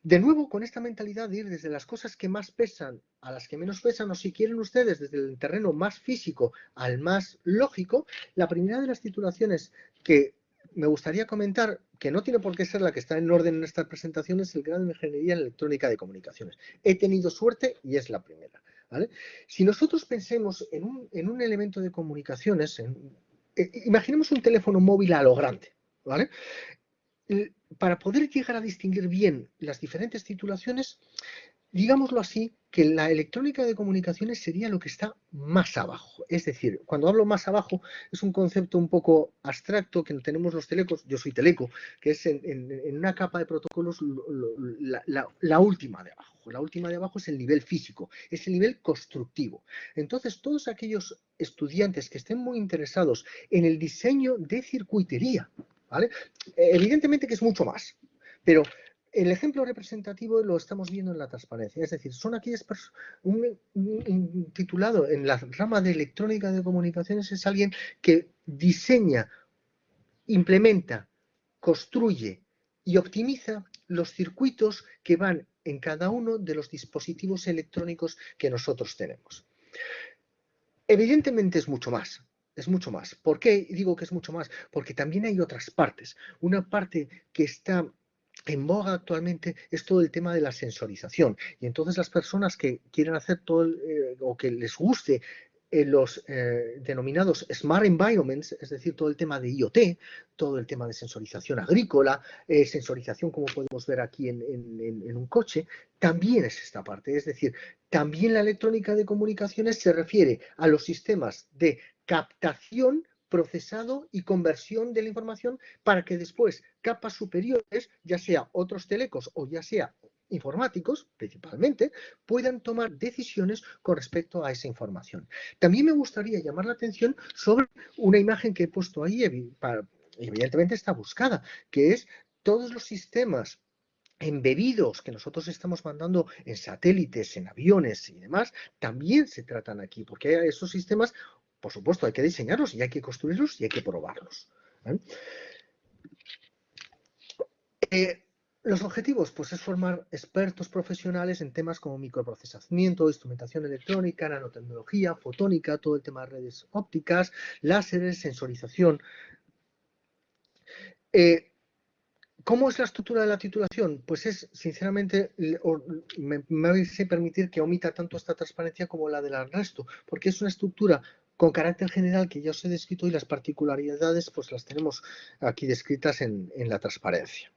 De nuevo, con esta mentalidad de ir desde las cosas que más pesan a las que menos pesan, o si quieren ustedes, desde el terreno más físico al más lógico, la primera de las titulaciones que me gustaría comentar, que no tiene por qué ser la que está en orden en esta presentación, es el grado de Ingeniería Electrónica de Comunicaciones. He tenido suerte y es la primera. Si nosotros pensemos en un, elemento de comunicaciones, eh, imaginemos un teléfono móvil a lo grande. ¿vale? Para poder llegar a distinguir bien las diferentes titulaciones, digámoslo así, que la electrónica de comunicaciones sería lo que está más abajo. Es decir, cuando hablo más abajo es un concepto un poco abstracto que tenemos los telecos, yo soy teleco, que es en, una capa de protocolos la, última de abajo. La última de abajo es el nivel físico, es el nivel constructivo. Entonces, todos aquellos estudiantes que estén muy interesados en el diseño de circuitería, ¿vale? Evidentemente que es mucho más, pero el ejemplo representativo lo estamos viendo en la transparencia, es decir, son aquellas personas, un, titulado en la rama de electrónica de comunicaciones es alguien que diseña, implementa, construye y optimiza los circuitos que van en cada uno de los dispositivos electrónicos que nosotros tenemos. Evidentemente es mucho más, es mucho más. ¿Por qué digo que es mucho más? Porque también hay otras partes. Una parte que está en boga actualmente es todo el tema de la sensorización. Y entonces las personas que quieren hacer todo eh, o que les guste eh, los eh, denominados Smart Environments, es decir, todo el tema de IoT, todo el tema de sensorización agrícola, sensorización como podemos ver aquí en, un coche, también es esta parte. Es decir, también la electrónica de comunicaciones se refiere a los sistemas de captación procesado y conversión de la información para que después capas superiores, ya sea otros telecos o ya sea informáticos, principalmente, puedan tomar decisiones con respecto a esa información. También me gustaría llamar la atención sobre una imagen que he puesto ahí, evidentemente está buscada, que es todos los sistemas embebidos que nosotros estamos mandando en satélites, en aviones y demás, también se tratan aquí, porque esos sistemas por supuesto, hay que diseñarlos y hay que construirlos y hay que probarlos. ¿eh? Los objetivos, pues es formar expertos profesionales en temas como microprocesamiento, instrumentación electrónica, nanotecnología, fotónica, todo el tema de redes ópticas, láseres, sensorización. Eh, ¿Cómo es la estructura de la titulación? Pues es, sinceramente, me, me vais a permitir que omita tanto esta transparencia como la del resto, porque es una estructura con carácter general que ya os he descrito y las particularidades pues las tenemos aquí descritas en, la transparencia.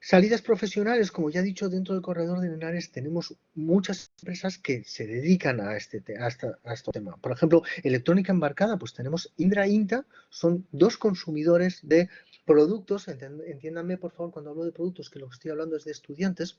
Salidas profesionales, como ya he dicho, dentro del corredor de Henares tenemos muchas empresas que se dedican a este, a, este tema. Por ejemplo, electrónica embarcada, pues tenemos Indra Inta, son dos consumidores de productos, entiéndanme por favor cuando hablo de productos que lo que estoy hablando es de estudiantes,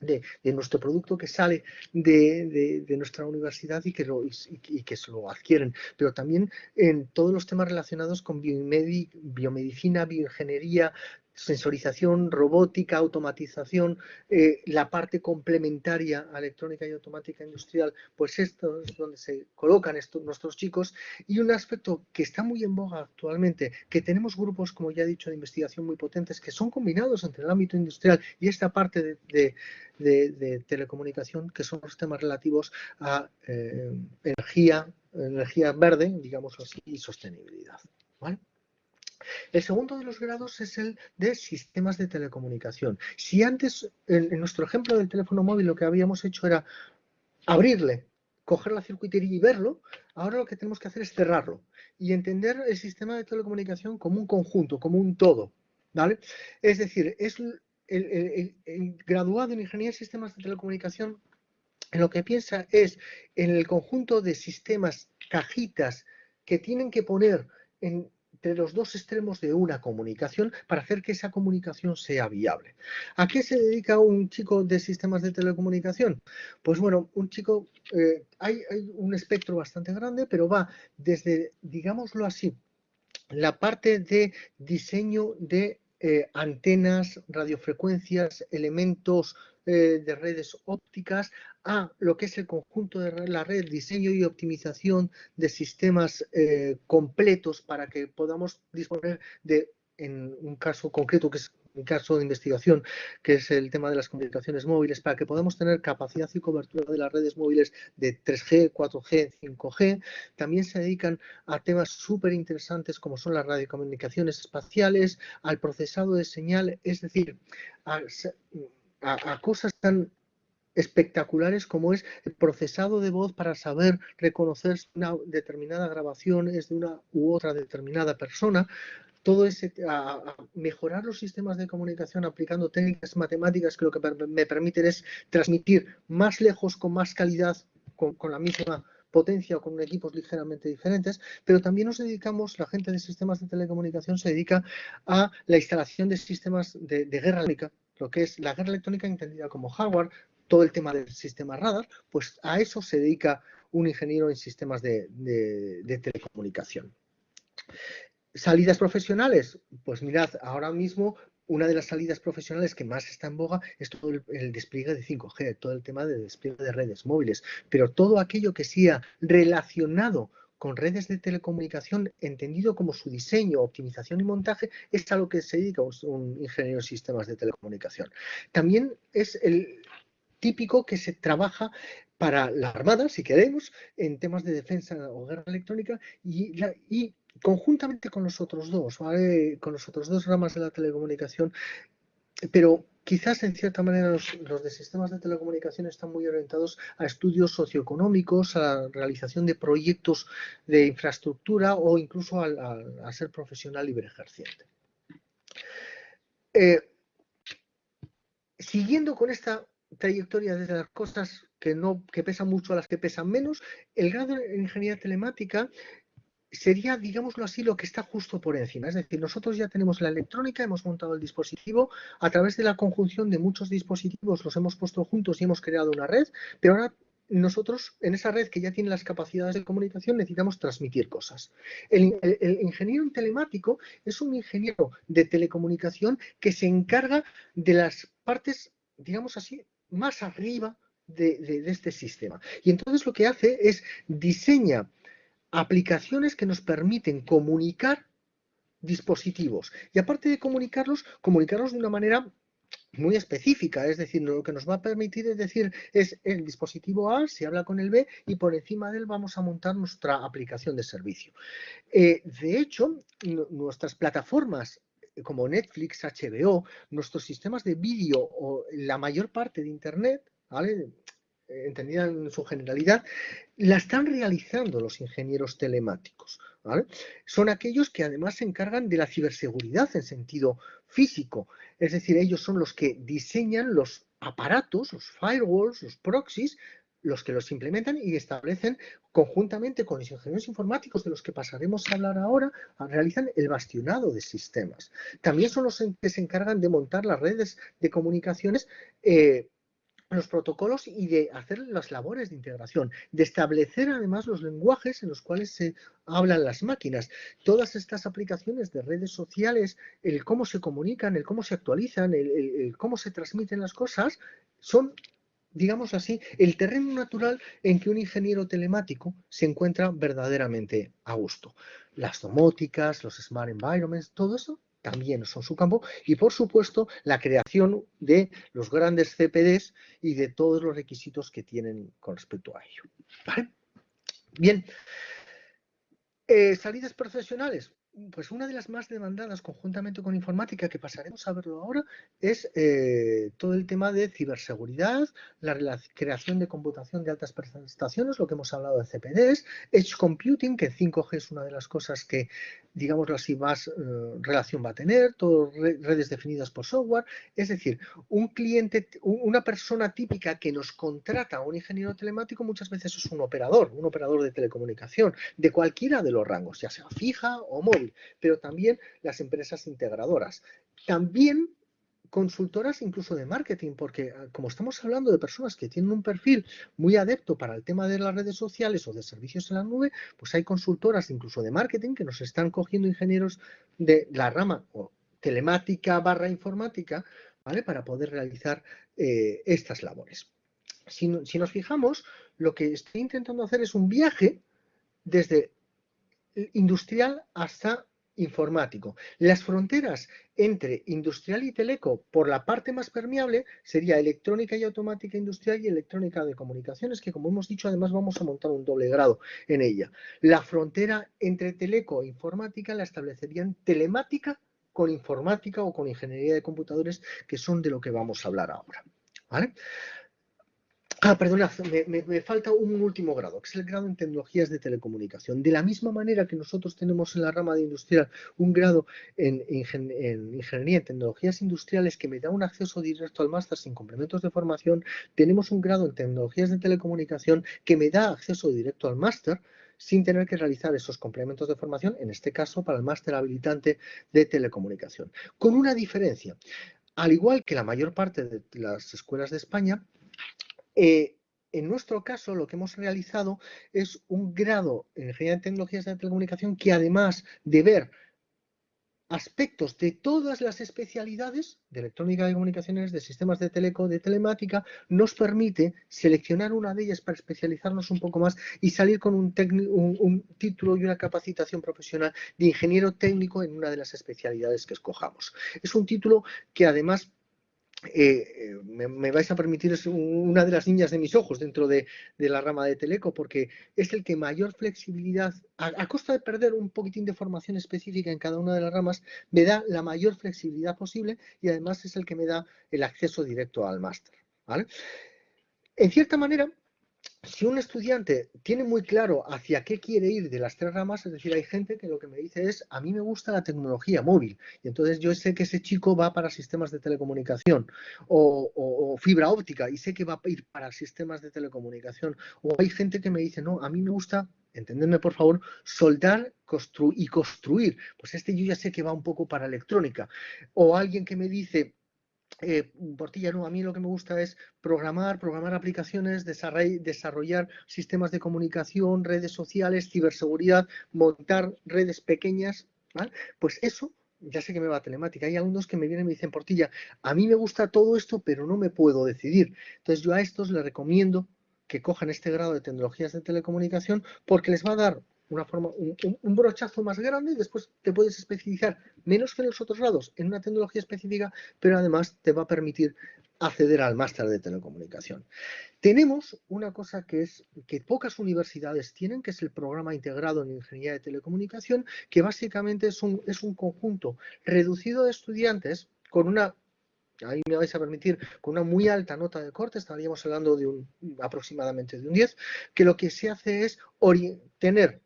de, nuestro producto que sale de, nuestra universidad y que, lo, y, que se lo adquieren, pero también en todos los temas relacionados con biomedicina, bioingeniería, sensorización, robótica, automatización, eh, la parte complementaria electrónica y automática industrial, pues esto es donde se colocan estos, nuestros chicos. Y un aspecto que está muy en boga actualmente, que tenemos grupos, como ya he dicho, de investigación muy potentes, que son combinados entre el ámbito industrial y esta parte de, telecomunicación, que son los temas relativos a eh, energía, energía verde, digamos así, y sostenibilidad. ¿vale? El segundo de los grados es el de sistemas de telecomunicación. Si antes, en, nuestro ejemplo del teléfono móvil, lo que habíamos hecho era abrirle, coger la circuitería y verlo, ahora lo que tenemos que hacer es cerrarlo y entender el sistema de telecomunicación como un conjunto, como un todo. ¿vale? Es decir, es el, graduado en Ingeniería de Sistemas de Telecomunicación lo que piensa es en el conjunto de sistemas, cajitas, que tienen que poner en entre los dos extremos de una comunicación para hacer que esa comunicación sea viable. ¿A qué se dedica un chico de sistemas de telecomunicación? Pues bueno, un chico, eh, hay, un espectro bastante grande, pero va desde, digámoslo así, la parte de diseño de eh, antenas, radiofrecuencias, elementos eh, de redes ópticas a lo que es el conjunto de la red, diseño y optimización de sistemas eh, completos para que podamos disponer de, en un caso concreto que es un caso de investigación, que es el tema de las comunicaciones móviles, para que podamos tener capacidad y cobertura de las redes móviles de 3G, 4G, 5G. También se dedican a temas súper interesantes como son las radiocomunicaciones espaciales, al procesado de señal, es decir, a, a, cosas tan espectaculares como es el procesado de voz para saber reconocer si una determinada grabación es de una u otra determinada persona, todo ese, a, mejorar los sistemas de comunicación aplicando técnicas matemáticas que lo que me permiten es transmitir más lejos con más calidad, con, la misma potencia o con equipos ligeramente diferentes, pero también nos dedicamos, la gente de sistemas de telecomunicación se dedica a la instalación de sistemas de, de guerra lo que es la guerra electrónica entendida como hardware, todo el tema del sistema radar, pues a eso se dedica un ingeniero en sistemas de, telecomunicación. Salidas profesionales, pues mirad, ahora mismo una de las salidas profesionales que más está en boga es todo el, despliegue de 5G, todo el tema de despliegue de redes móviles, pero todo aquello que sea relacionado con redes de telecomunicación, entendido como su diseño, optimización y montaje, es a lo que se dedica un, ingeniero de sistemas de telecomunicación. También es el típico que se trabaja para la Armada, si queremos, en temas de defensa o guerra electrónica y, conjuntamente con los otros dos, con los otros dos ramas de la telecomunicación, pero quizás en cierta manera los, de sistemas de telecomunicación están muy orientados a estudios socioeconómicos, a la realización de proyectos de infraestructura o incluso a, ser profesional libre ejerciente. Eh, siguiendo con esta trayectoria de las cosas que, no, que pesan mucho a las que pesan menos, el grado de ingeniería telemática sería, digámoslo así, lo que está justo por encima. Es decir, nosotros ya tenemos la electrónica, hemos montado el dispositivo, a través de la conjunción de muchos dispositivos los hemos puesto juntos y hemos creado una red, pero ahora nosotros en esa red que ya tiene las capacidades de comunicación necesitamos transmitir cosas. El, ingeniero telemático es un ingeniero de telecomunicación que se encarga de las partes, digamos así, más arriba de, este sistema. Y entonces lo que hace es diseña aplicaciones que nos permiten comunicar dispositivos. Y aparte de comunicarlos, comunicarlos de una manera muy específica, es decir, lo que nos va a permitir es decir, es el dispositivo A se habla con el B y por encima de él vamos a montar nuestra aplicación de servicio. Eh, de hecho, nuestras plataformas eh, como Netflix, HBO, nuestros sistemas de vídeo o la mayor parte de Internet ¿vale? Entendida en su generalidad, la están realizando los ingenieros telemáticos. Son aquellos que además se encargan de la ciberseguridad en sentido físico. Es decir, ellos son los que diseñan los aparatos, los firewalls, los proxies, los que los implementan y establecen conjuntamente con los ingenieros informáticos de los que pasaremos a hablar ahora, realizan el bastionado de sistemas. También son los que se encargan de montar las redes de comunicaciones eh, los protocolos y de hacer las labores de integración, de establecer además los lenguajes en los cuales se hablan las máquinas. Todas estas aplicaciones de redes sociales, el cómo se comunican, el cómo se actualizan, el, cómo se transmiten las cosas, son digamos así, el terreno natural en que un ingeniero telemático se encuentra verdaderamente a gusto. Las domóticas, los smart environments, todo eso también son su campo y por supuesto la creación de los grandes CPDs y de todos los requisitos que tienen con respecto a ello. Bien, eh, salidas profesionales pues una de las más demandadas conjuntamente con informática, que pasaremos a verlo ahora, es eh, todo el tema de ciberseguridad, la creación de computación de altas prestaciones, lo que hemos hablado de CPDs, Edge Computing, que 5G es una de las cosas que, digámoslo así, más eh, relación va a tener, todo redes definidas por software, es decir, un cliente, una persona típica que nos contrata un ingeniero telemático muchas veces es un operador, un operador de telecomunicación, de cualquiera de los rangos, ya sea fija o móvil pero también las empresas integradoras. También consultoras incluso de marketing, porque ah, como estamos hablando de personas que tienen un perfil muy adepto para el tema de las redes sociales o de servicios en la nube, pues hay consultoras incluso de marketing que nos están cogiendo ingenieros de la rama o telemática barra informática, ¿vale? Para poder realizar eh, estas labores. Si, si nos fijamos, lo que estoy intentando hacer es un viaje desde industrial hasta informático. Las fronteras entre industrial y teleco, por la parte más permeable, sería electrónica y automática industrial y electrónica de comunicaciones, que como hemos dicho, además vamos a montar un doble grado en ella. La frontera entre teleco e informática la establecerían telemática con informática o con ingeniería de computadores, que son de lo que vamos a hablar ahora. ¿Vale? Ah, perdona, me, falta un último grado, que es el grado en tecnologías de telecomunicación. De la misma manera que nosotros tenemos en la rama de industrial un grado en, ingeniería en tecnologías industriales que me da un acceso directo al máster sin complementos de formación, tenemos un grado en tecnologías de telecomunicación que me da acceso directo al máster sin tener que realizar esos complementos de formación, en este caso para el máster habilitante de telecomunicación. Con una diferencia, al igual que la mayor parte de las escuelas de España, eh, en nuestro caso, lo que hemos realizado es un grado en Ingeniería de Tecnologías de Telecomunicación que además de ver aspectos de todas las especialidades de electrónica de comunicaciones, de sistemas de teleco, de telemática, nos permite seleccionar una de ellas para especializarnos un poco más y salir con un, un título y una capacitación profesional de ingeniero técnico en una de las especialidades que escojamos. Es un título que además eh, me, vais a permitir, es una de las niñas de mis ojos dentro de, la rama de Teleco, porque es el que mayor flexibilidad, a, costa de perder un poquitín de formación específica en cada una de las ramas, me da la mayor flexibilidad posible y además es el que me da el acceso directo al máster. En cierta manera, si un estudiante tiene muy claro hacia qué quiere ir de las tres ramas, es decir, hay gente que lo que me dice es, a mí me gusta la tecnología móvil, y entonces yo sé que ese chico va para sistemas de telecomunicación o, fibra óptica, y sé que va a ir para sistemas de telecomunicación, o hay gente que me dice, no, a mí me gusta entendedme por favor, soldar y construir. Pues este yo ya sé que va un poco para electrónica. O alguien que me dice, eh, Portilla, no, a mí lo que me gusta es programar, programar aplicaciones, desarrollar sistemas de comunicación, redes sociales, ciberseguridad, montar redes pequeñas, Pues eso ya sé que me va a telemática. Hay alumnos que me vienen y me dicen, Portilla, a mí me gusta todo esto, pero no me puedo decidir. Entonces yo a estos les recomiendo que cojan este grado de tecnologías de telecomunicación porque les va a dar una forma, un, brochazo más grande y después te puedes especializar menos que en los otros lados en una tecnología específica, pero además te va a permitir acceder al máster de telecomunicación. Tenemos una cosa que es que pocas universidades tienen, que es el programa integrado en ingeniería de telecomunicación, que básicamente es un, es un conjunto reducido de estudiantes con una ahí me vais a permitir, con una muy alta nota de corte, estaríamos hablando de un aproximadamente de un 10, que lo que se hace es tener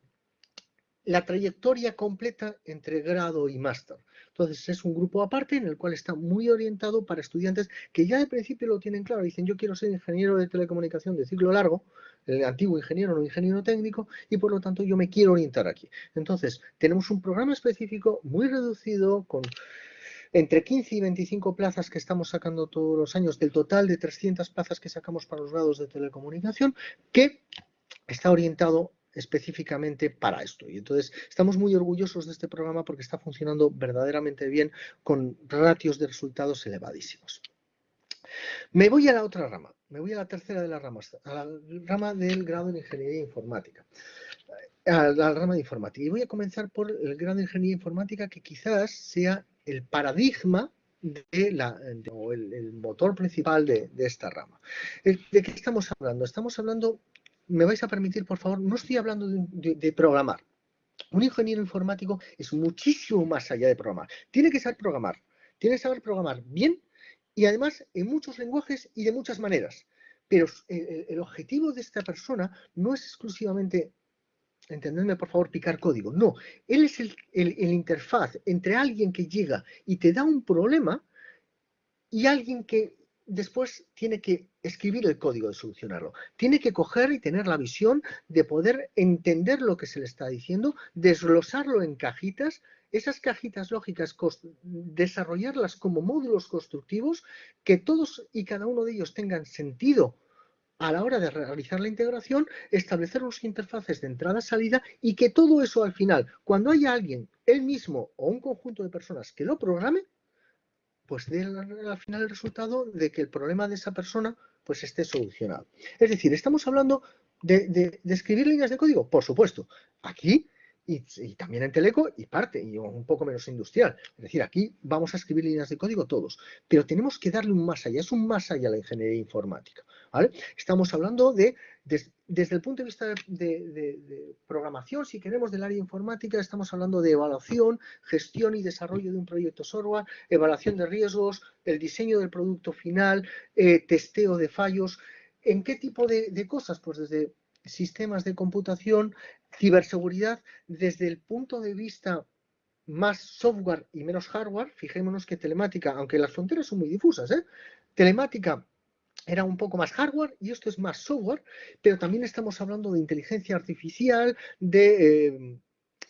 la trayectoria completa entre grado y máster. Entonces es un grupo aparte en el cual está muy orientado para estudiantes que ya de principio lo tienen claro. Dicen yo quiero ser ingeniero de telecomunicación de ciclo largo, el antiguo ingeniero, no ingeniero técnico, y por lo tanto yo me quiero orientar aquí. Entonces tenemos un programa específico muy reducido con entre 15 y 25 plazas que estamos sacando todos los años del total de 300 plazas que sacamos para los grados de telecomunicación que está orientado específicamente para esto. Y entonces estamos muy orgullosos de este programa porque está funcionando verdaderamente bien con ratios de resultados elevadísimos. Me voy a la otra rama, me voy a la tercera de las ramas, a la rama del grado en Ingeniería Informática. A la rama de informática. Y voy a comenzar por el grado de Ingeniería Informática que quizás sea el paradigma de la, o el, motor principal de, esta rama. ¿De qué estamos hablando? Estamos hablando me vais a permitir, por favor, no estoy hablando de, programar. Un ingeniero informático es muchísimo más allá de programar. Tiene que saber programar. Tiene que saber programar bien y además en muchos lenguajes y de muchas maneras. Pero el, objetivo de esta persona no es exclusivamente, entendedme por favor, picar código. No, él es el interfaz entre alguien que llega y te da un problema y alguien que después tiene que escribir el código de solucionarlo. Tiene que coger y tener la visión de poder entender lo que se le está diciendo, desglosarlo en cajitas, esas cajitas lógicas, desarrollarlas como módulos constructivos, que todos y cada uno de ellos tengan sentido a la hora de realizar la integración, establecer unos interfaces de entrada-salida y que todo eso al final, cuando haya alguien, él mismo o un conjunto de personas que lo programe, pues dé al final el resultado de que el problema de esa persona pues esté solucionado. Es decir, estamos hablando de, de escribir líneas de código, por supuesto. Aquí y, también en Teleco y parte, y un poco menos industrial. Es decir, aquí vamos a escribir líneas de código todos, pero tenemos que darle un más allá, es un más allá la ingeniería informática. Estamos hablando de, desde el punto de vista de, programación, si queremos, del área informática, estamos hablando de evaluación, gestión y desarrollo de un proyecto software, evaluación de riesgos, el diseño del producto final, eh, testeo de fallos. ¿En qué tipo de cosas? Pues desde sistemas de computación, ciberseguridad desde el punto de vista más software y menos hardware. Fijémonos que telemática, aunque las fronteras son muy difusas, ¿eh? telemática era un poco más hardware y esto es más software, pero también estamos hablando de inteligencia artificial, de eh,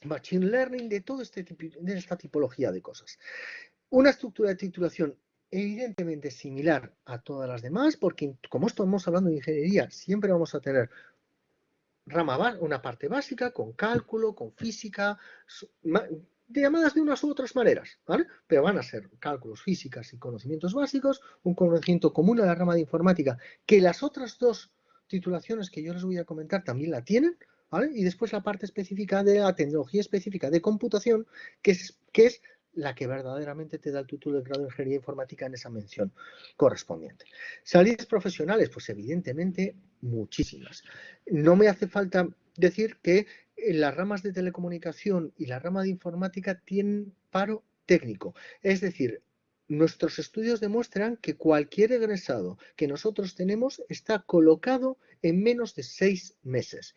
machine learning, de toda este esta tipología de cosas. Una estructura de titulación evidentemente similar a todas las demás, porque como estamos hablando de ingeniería, siempre vamos a tener rama, una parte básica con cálculo, con física, llamadas de unas u otras maneras, ¿vale? Pero van a ser cálculos, físicas y conocimientos básicos, un conocimiento común a la rama de informática, que las otras dos titulaciones que yo les voy a comentar también la tienen, ¿vale? Y después la parte específica de la tecnología específica de computación, que es, que es la que verdaderamente te da el título de grado de Ingeniería Informática en esa mención correspondiente. Salidas profesionales, pues evidentemente muchísimas. No me hace falta decir que las ramas de telecomunicación y la rama de informática tienen paro técnico. Es decir, nuestros estudios demuestran que cualquier egresado que nosotros tenemos está colocado en menos de seis meses.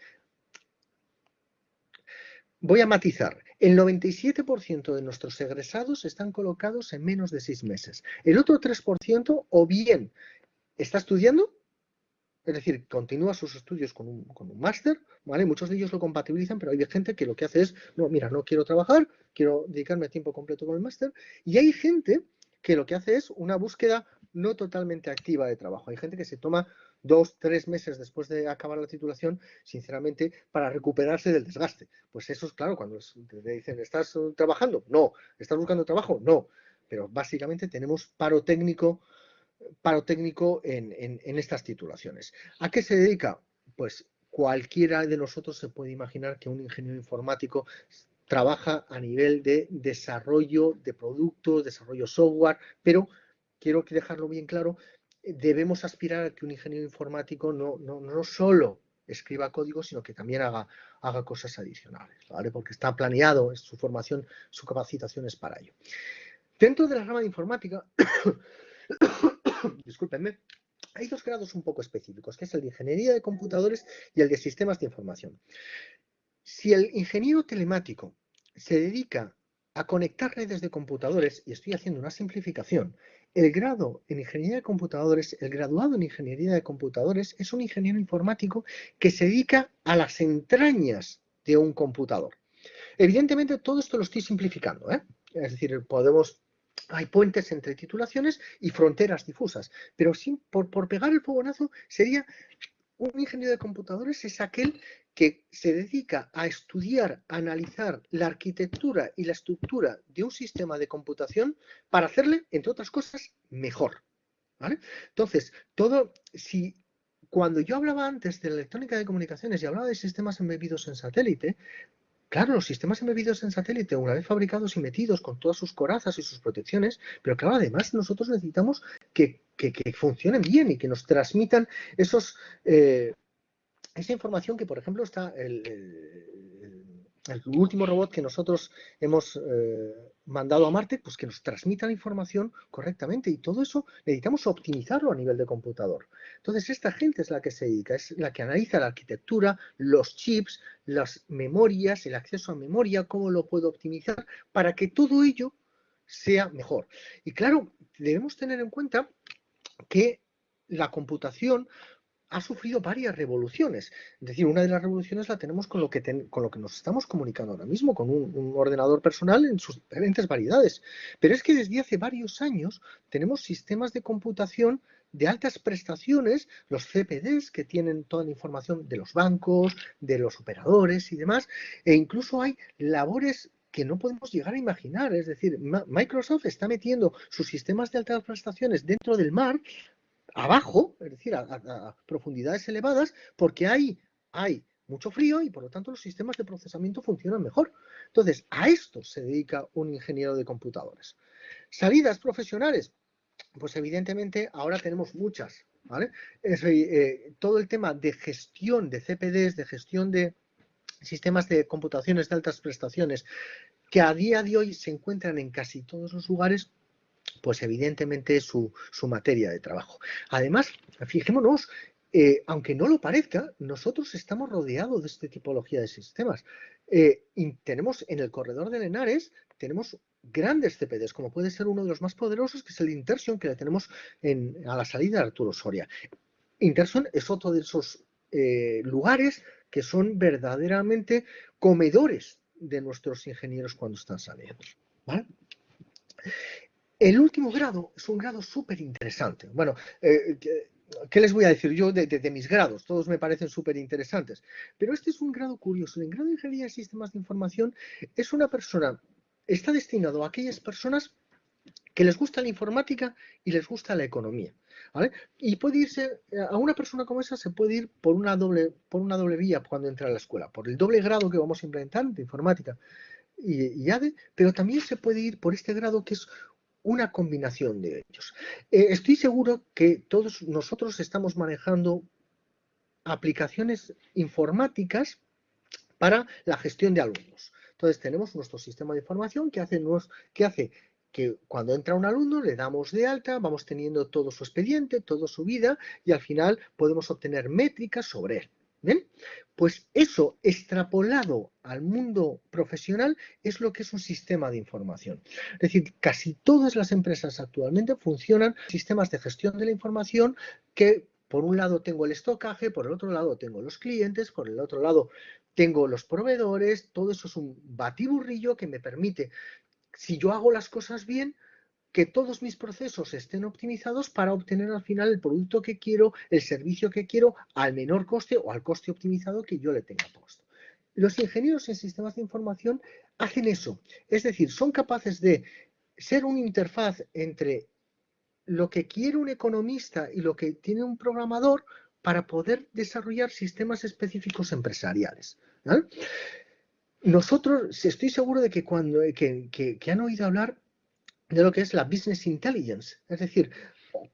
Voy a matizar. El 97% de nuestros egresados están colocados en menos de seis meses. El otro 3% o bien está estudiando, es decir, continúa sus estudios con un, máster, ¿vale? Muchos de ellos lo compatibilizan, pero hay gente que lo que hace es, no, mira, no quiero trabajar, quiero dedicarme a tiempo completo con el máster. Y hay gente que lo que hace es una búsqueda no totalmente activa de trabajo. Hay gente que se toma dos, tres meses después de acabar la titulación, sinceramente, para recuperarse del desgaste. Pues eso es claro, cuando te dicen, ¿estás trabajando? No. ¿Estás buscando trabajo? No. Pero básicamente tenemos paro técnico, paro técnico en, en estas titulaciones. ¿A qué se dedica? Pues cualquiera de nosotros se puede imaginar que un ingeniero informático trabaja a nivel de desarrollo de productos, desarrollo software, pero quiero dejarlo bien claro, debemos aspirar a que un ingeniero informático no, no, no solo escriba código, sino que también haga, haga cosas adicionales, ¿vale? Porque está planeado, su formación, su capacitación es para ello. Dentro de la rama de informática, discúlpenme, hay dos grados un poco específicos, que es el de ingeniería de computadores y el de sistemas de información. Si el ingeniero telemático se dedica a conectar redes de computadores, y estoy haciendo una simplificación, el grado en ingeniería de computadores, el graduado en ingeniería de computadores es un ingeniero informático que se dedica a las entrañas de un computador. Evidentemente todo esto lo estoy simplificando, ¿eh? es decir, podemos hay puentes entre titulaciones y fronteras difusas, pero sin, por, por pegar el fogonazo sería un ingeniero de computadores es aquel que se dedica a estudiar, analizar la arquitectura y la estructura de un sistema de computación para hacerle, entre otras cosas, mejor. Entonces, todo, si cuando yo hablaba antes de la electrónica de comunicaciones y hablaba de sistemas embebidos en satélite, Claro, los sistemas embebidos en satélite, una vez fabricados y metidos con todas sus corazas y sus protecciones, pero claro, además nosotros necesitamos que, funcionen bien y que nos transmitan esos, eh, esa información que, por ejemplo, está el, el último robot que nosotros hemos eh, mandado a Marte, pues que nos transmita la información correctamente y todo eso necesitamos optimizarlo a nivel de computador. Entonces esta gente es la que se dedica, es la que analiza la arquitectura, los chips, las memorias, el acceso a memoria, cómo lo puedo optimizar para que todo ello sea mejor. Y claro, debemos tener en cuenta que la computación ha sufrido varias revoluciones. Es decir, una de las revoluciones la tenemos con lo que, con lo que nos estamos comunicando ahora mismo, con un, ordenador personal en sus diferentes variedades. Pero es que desde hace varios años tenemos sistemas de computación de altas prestaciones, los CPDs, que tienen toda la información de los bancos, de los operadores y demás, e incluso hay labores que no podemos llegar a imaginar. Es decir, Microsoft está metiendo sus sistemas de altas prestaciones dentro del mar abajo, es decir, a, profundidades elevadas, porque hay, hay mucho frío y por lo tanto los sistemas de procesamiento funcionan mejor. Entonces, a esto se dedica un ingeniero de computadores. Salidas profesionales, pues evidentemente ahora tenemos muchas. ¿vale? Eh, todo el tema de gestión de CPDs, de gestión de sistemas de computaciones de altas prestaciones, que a día de hoy se encuentran en casi todos los lugares, pues evidentemente su, su materia de trabajo. Además, fijémonos, eh, aunque no lo parezca, nosotros estamos rodeados de esta tipología de sistemas. Eh, tenemos en el corredor de Lenares, tenemos grandes CPDs, como puede ser uno de los más poderosos, que es el Intersion, que le tenemos en, a la salida de Arturo Soria. Intersion es otro de esos eh, lugares que son verdaderamente comedores de nuestros ingenieros cuando están saliendo. El último grado es un grado súper interesante. Bueno, eh, ¿qué les voy a decir yo de, mis grados? Todos me parecen súper interesantes. Pero este es un grado curioso. El grado de Ingeniería de Sistemas de Información es una persona, está destinado a aquellas personas que les gusta la informática y les gusta la economía. Y puede irse, a una persona como esa se puede ir por una doble, por una doble vía cuando entra a la escuela, por el doble grado que vamos a implementar de informática y, ADE, pero también se puede ir por este grado que es una combinación de ellos. Eh, estoy seguro que todos nosotros estamos manejando aplicaciones informáticas para la gestión de alumnos. Entonces tenemos nuestro sistema de información que hace, que hace que cuando entra un alumno le damos de alta, vamos teniendo todo su expediente, toda su vida y al final podemos obtener métricas sobre él. Pues eso extrapolado al mundo profesional es lo que es un sistema de información. Es decir, casi todas las empresas actualmente funcionan sistemas de gestión de la información que por un lado tengo el estocaje, por el otro lado tengo los clientes, por el otro lado tengo los proveedores, todo eso es un batiburrillo que me permite, si yo hago las cosas bien, que todos mis procesos estén optimizados para obtener al final el producto que quiero, el servicio que quiero, al menor coste o al coste optimizado que yo le tenga puesto. Los ingenieros en sistemas de información hacen eso, es decir, son capaces de ser una interfaz entre lo que quiere un economista y lo que tiene un programador para poder desarrollar sistemas específicos empresariales. Nosotros, estoy seguro de que cuando que, han oído hablar de lo que es la business intelligence, es decir,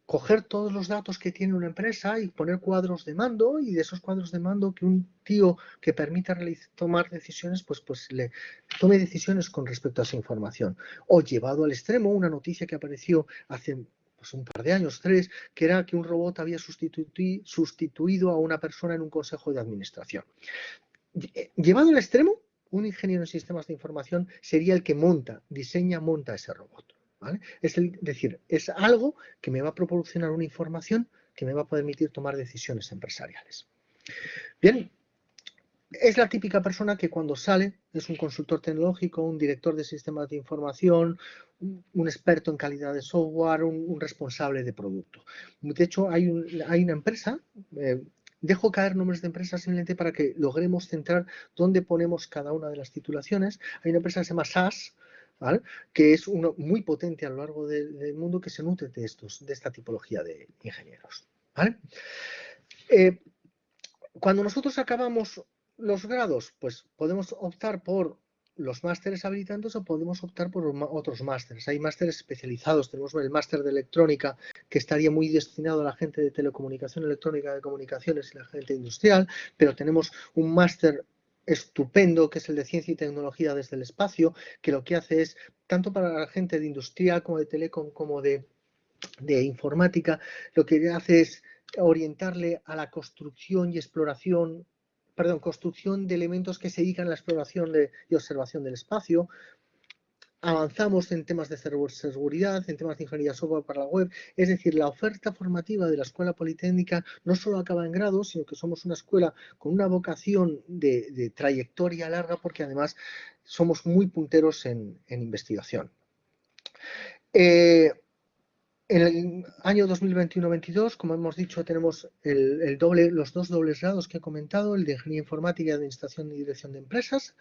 coger todos los datos que tiene una empresa y poner cuadros de mando y de esos cuadros de mando que un tío que permita tomar decisiones, pues, pues le tome decisiones con respecto a esa información. O llevado al extremo, una noticia que apareció hace pues un par de años, tres, que era que un robot había sustituido a una persona en un consejo de administración. Eh, llevado al extremo, un ingeniero en sistemas de información sería el que monta, diseña, monta ese robot. Es decir, es algo que me va a proporcionar una información que me va a permitir tomar decisiones empresariales. Bien, es la típica persona que cuando sale es un consultor tecnológico, un director de sistemas de información, un experto en calidad de software, un, responsable de producto. De hecho, hay, una empresa, eh, dejo caer nombres de empresas simplemente para que logremos centrar dónde ponemos cada una de las titulaciones. Hay una empresa que se llama SAS, que es uno muy potente a lo largo del mundo que se nutre de, estos, de esta tipología de ingenieros. Eh, cuando nosotros acabamos los grados, pues podemos optar por los másteres habilitantes o podemos optar por otros másteres. Hay másteres especializados. Tenemos el máster de electrónica que estaría muy destinado a la gente de telecomunicación electrónica, de comunicaciones y la gente industrial, pero tenemos un máster estupendo que es el de ciencia y tecnología desde el espacio, que lo que hace es, tanto para la gente de industrial como de telecom como de, de informática, lo que hace es orientarle a la construcción y exploración perdón, construcción de elementos que se dedican a la exploración y observación del espacio. Avanzamos en temas de seguridad, en temas de ingeniería software para la web. Es decir, la oferta formativa de la Escuela Politécnica no solo acaba en grado, sino que somos una escuela con una vocación de, trayectoria larga porque además somos muy punteros en, investigación. Eh, en el año 2021-22, como hemos dicho, tenemos los dos dobles grados que he comentado, el de Ingeniería Informática, Administración y Dirección de Empresas,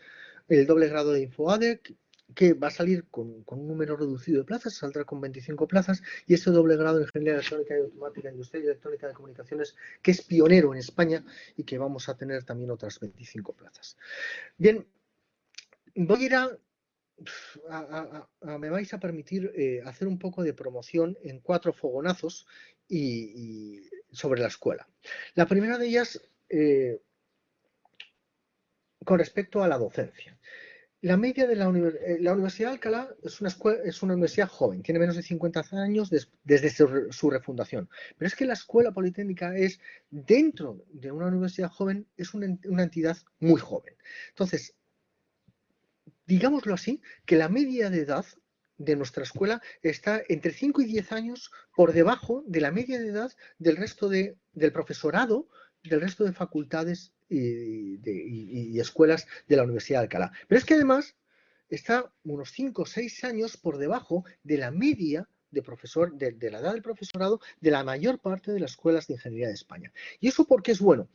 el doble grado de InfoADEC, que va a salir con, un número reducido de plazas, saldrá con 25 plazas, y ese doble grado de Ingeniería Electrónica y Automática, Industria y Electrónica de Comunicaciones, que es pionero en España y que vamos a tener también otras 25 plazas. Bien, voy a ir a me vais a permitir eh, hacer un poco de promoción en cuatro fogonazos y, sobre la escuela. La primera de ellas, eh, con respecto a la docencia. La media de la, eh, la Universidad de Alcalá es una, escuela, es una universidad joven, tiene menos de 50 años desde su, refundación. Pero es que la Escuela Politécnica es, dentro de una universidad joven, es una, entidad muy joven. Entonces, digámoslo así, que la media de edad de nuestra escuela está entre 5 y 10 años por debajo de la media de edad del resto de, del profesorado, del resto de facultades y, escuelas de la Universidad de Alcalá. Pero es que además está unos 5 o 6 años por debajo de la media de, profesor, de, la edad del profesorado de la mayor parte de las escuelas de ingeniería de España. ¿Y eso por qué es bueno?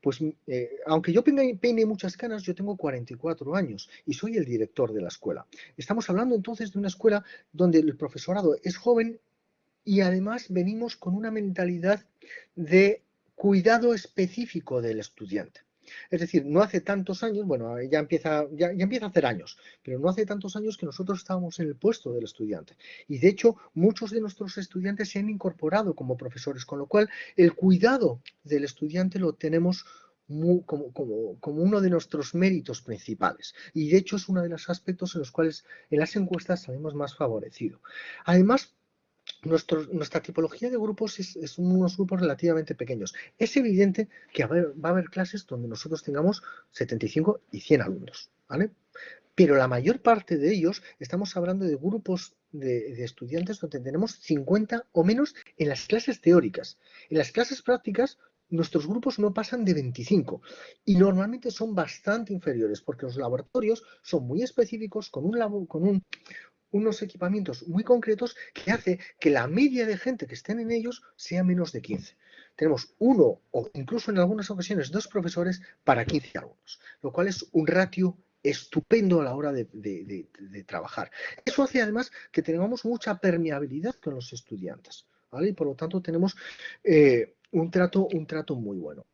Pues eh, aunque yo peine, muchas canas, yo tengo 44 años y soy el director de la escuela. Estamos hablando entonces de una escuela donde el profesorado es joven y además venimos con una mentalidad de cuidado específico del estudiante. Es decir, no hace tantos años, bueno, ya empieza, ya, empieza a hacer años, pero no hace tantos años que nosotros estábamos en el puesto del estudiante. Y de hecho, muchos de nuestros estudiantes se han incorporado como profesores, con lo cual el cuidado del estudiante lo tenemos como, como, uno de nuestros méritos principales. Y de hecho es uno de los aspectos en los cuales en las encuestas salimos más favorecido. Además, nuestra tipología de grupos es, unos grupos relativamente pequeños. Es evidente que va a, haber, clases donde nosotros tengamos 75 y 100 alumnos, ¿vale? Pero la mayor parte de ellos estamos hablando de grupos de, estudiantes donde tenemos 50 o menos en las clases teóricas. En las clases prácticas nuestros grupos no pasan de 25 y normalmente son bastante inferiores porque los laboratorios son muy específicos con, un, con unos equipamientos muy concretos que hace que la media de gente que estén en ellos sea menos de 15. Tenemos uno o incluso en algunas ocasiones dos profesores para 15 alumnos, lo cual es un ratio estupendo a la hora de, trabajar. Eso hace además que tengamos mucha permeabilidad con los estudiantes. Y por lo tanto tenemos eh, un trato, un trato muy bueno.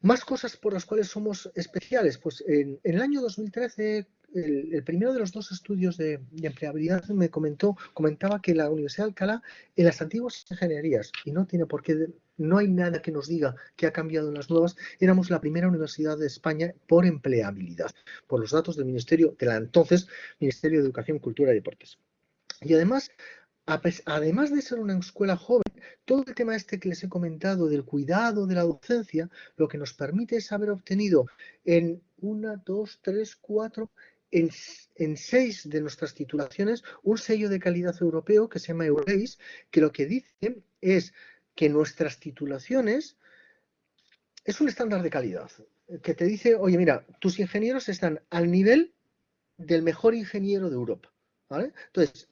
Más cosas por las cuales somos especiales. Pues en, el año 2013, el, primero de los dos estudios de, empleabilidad me comentó, comentaba que la Universidad de Alcalá, en las antiguas ingenierías, y no tiene por qué, no hay nada que nos diga que ha cambiado en las nuevas, éramos la primera universidad de España por empleabilidad, por los datos del Ministerio, de la entonces Ministerio de Educación, Cultura y Deportes. Y además, además de ser una escuela joven, todo el tema este que les he comentado del cuidado de la docencia, lo que nos permite es haber obtenido en una, dos, tres, cuatro, en, seis de nuestras titulaciones un sello de calidad europeo que se llama EURACE, que lo que dice es que nuestras titulaciones es un estándar de calidad, que te dice, oye, mira, tus ingenieros están al nivel del mejor ingeniero de Europa. Entonces,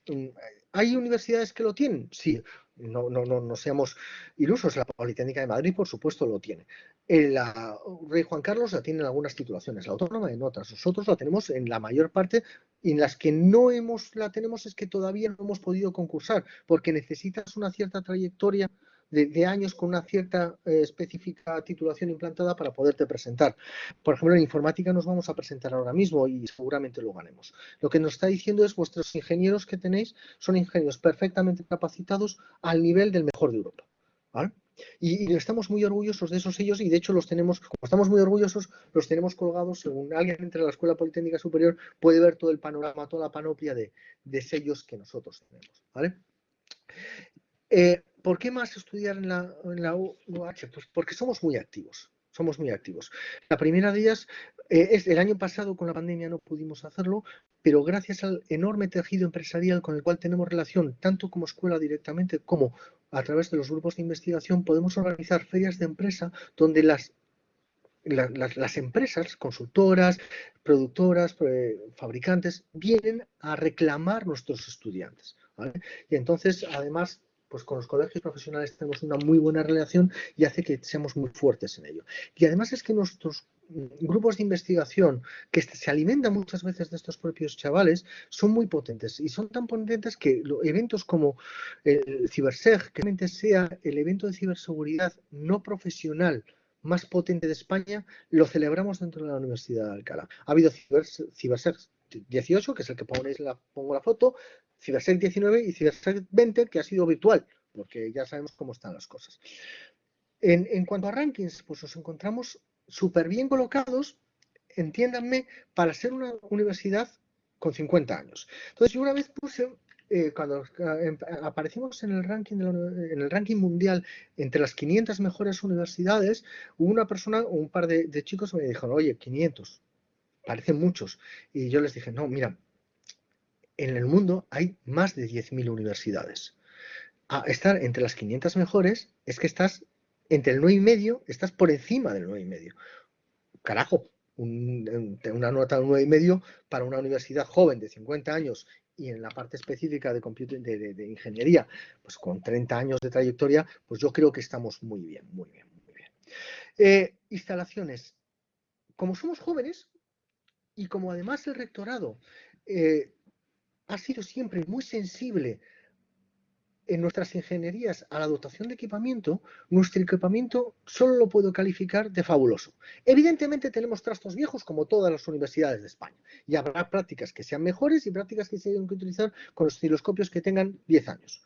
¿hay universidades que lo tienen? Sí, no, no, no, no seamos ilusos. La Politécnica de Madrid, por supuesto, lo tiene. La Rey Juan Carlos la tiene en algunas titulaciones, la autónoma en otras. Nosotros la tenemos en la mayor parte y en las que no hemos, la tenemos es que todavía no hemos podido concursar porque necesitas una cierta trayectoria de, años con una cierta eh, específica titulación implantada para poderte presentar. Por ejemplo, en informática nos vamos a presentar ahora mismo y seguramente lo ganemos. Lo que nos está diciendo es vuestros ingenieros que tenéis son ingenieros perfectamente capacitados al nivel del mejor de Europa. Y, estamos muy orgullosos de esos sellos y de hecho los tenemos, como estamos muy orgullosos, los tenemos colgados según alguien entre la Escuela Politécnica Superior puede ver todo el panorama, toda la panoplia de, sellos que nosotros tenemos. ¿vale? Eh, ¿Por qué más estudiar en la, UH? Pues porque somos muy activos, somos muy activos. La primera de ellas eh, es el año pasado con la pandemia no pudimos hacerlo, pero gracias al enorme tejido empresarial con el cual tenemos relación, tanto como escuela directamente como a través de los grupos de investigación, podemos organizar ferias de empresa donde las las, empresas, consultoras, productoras, eh, fabricantes, vienen a reclamar nuestros estudiantes. Y entonces, además, pues con los colegios profesionales tenemos una muy buena relación y hace que seamos muy fuertes en ello. Y además es que nuestros grupos de investigación que se alimentan muchas veces de estos propios chavales son muy potentes y son tan potentes que eventos como el CiberSeg, que realmente sea el evento de ciberseguridad no profesional más potente de España, lo celebramos dentro de la Universidad de Alcalá. Ha habido CiberSeg 18, que es el que ponéis la, pongo la foto, CiberSec 19 y CiberSec 20, que ha sido virtual, porque ya sabemos cómo están las cosas. En, cuanto a rankings, pues nos encontramos súper bien colocados, entiéndanme, para ser una universidad con 50 años. Entonces, yo una vez puse, eh, cuando eh, aparecimos en el, ranking en el ranking mundial entre las 500 mejores universidades, hubo una persona, un par de, de chicos me dijeron, oye, 500, parecen muchos. Y yo les dije, no, mira, en el mundo hay más de 10.000 universidades. Estar entre las 500 mejores es que estás entre el 9,5, estás por encima del 9,5. Carajo, una nota de 9,5 para una universidad joven de 50 años y en la parte específica de, de, ingeniería, pues con 30 años de trayectoria, pues yo creo que estamos muy bien, muy bien, muy bien. Eh, instalaciones. Como somos jóvenes y como además el rectorado eh, ha sido siempre muy sensible en nuestras ingenierías a la dotación de equipamiento, nuestro equipamiento solo lo puedo calificar de fabuloso. Evidentemente tenemos trastos viejos como todas las universidades de España y habrá prácticas que sean mejores y prácticas que se tienen que utilizar con los osciloscopios que tengan 10 años.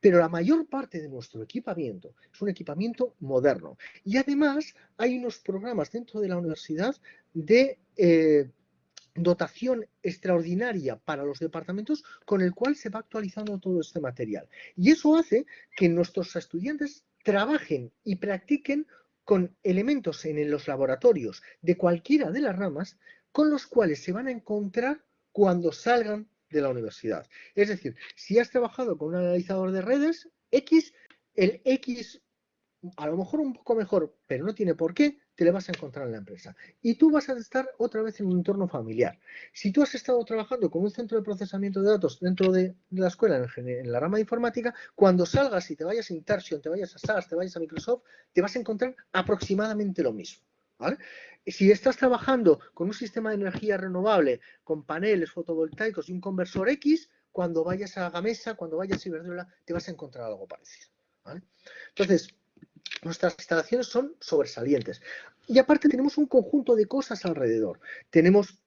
Pero la mayor parte de nuestro equipamiento es un equipamiento moderno. Y además hay unos programas dentro de la universidad de eh, dotación extraordinaria para los departamentos con el cual se va actualizando todo este material. Y eso hace que nuestros estudiantes trabajen y practiquen con elementos en los laboratorios de cualquiera de las ramas con los cuales se van a encontrar cuando salgan de la universidad. Es decir, si has trabajado con un analizador de redes X, el X a lo mejor un poco mejor, pero no tiene por qué, te le vas a encontrar en la empresa. Y tú vas a estar otra vez en un entorno familiar. Si tú has estado trabajando con un centro de procesamiento de datos dentro de la escuela, en, la rama de informática, cuando salgas y te vayas a Intersion, te vayas a SAS, te vayas a Microsoft, te vas a encontrar aproximadamente lo mismo. Si estás trabajando con un sistema de energía renovable, con paneles fotovoltaicos y un conversor X, cuando vayas a Gamesa, cuando vayas a Iberdrola, te vas a encontrar algo parecido. Entonces, nuestras instalaciones son sobresalientes. Y aparte tenemos un conjunto de cosas alrededor. Tenemos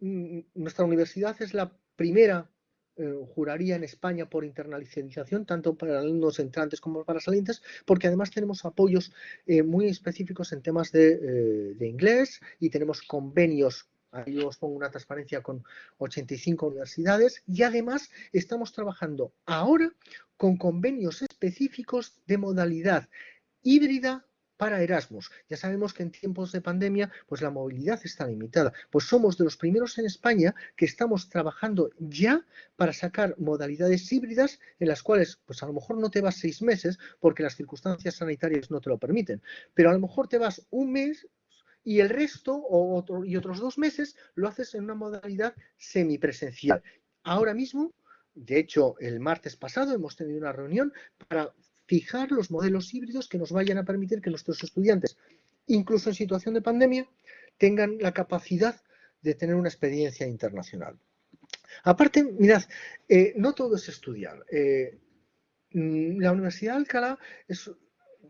nuestra universidad es la primera, eh, juraría en España por internacionalización, tanto para alumnos entrantes como para salientes, porque además tenemos apoyos eh, muy específicos en temas de, eh, de inglés y tenemos convenios Ahí os pongo una transparencia con 85 universidades y además estamos trabajando ahora con convenios específicos de modalidad híbrida para Erasmus. Ya sabemos que en tiempos de pandemia pues la movilidad está limitada. Pues somos de los primeros en España que estamos trabajando ya para sacar modalidades híbridas en las cuales pues a lo mejor no te vas seis meses porque las circunstancias sanitarias no te lo permiten, pero a lo mejor te vas un mes y el resto o y otros dos meses lo haces en una modalidad semipresencial. Ahora mismo, de hecho, el martes pasado hemos tenido una reunión para fijar los modelos híbridos que nos vayan a permitir que nuestros estudiantes, incluso en situación de pandemia, tengan la capacidad de tener una experiencia internacional. Aparte, mirad, eh, no todo es estudiar. Eh, mm, la Universidad de Alcalá es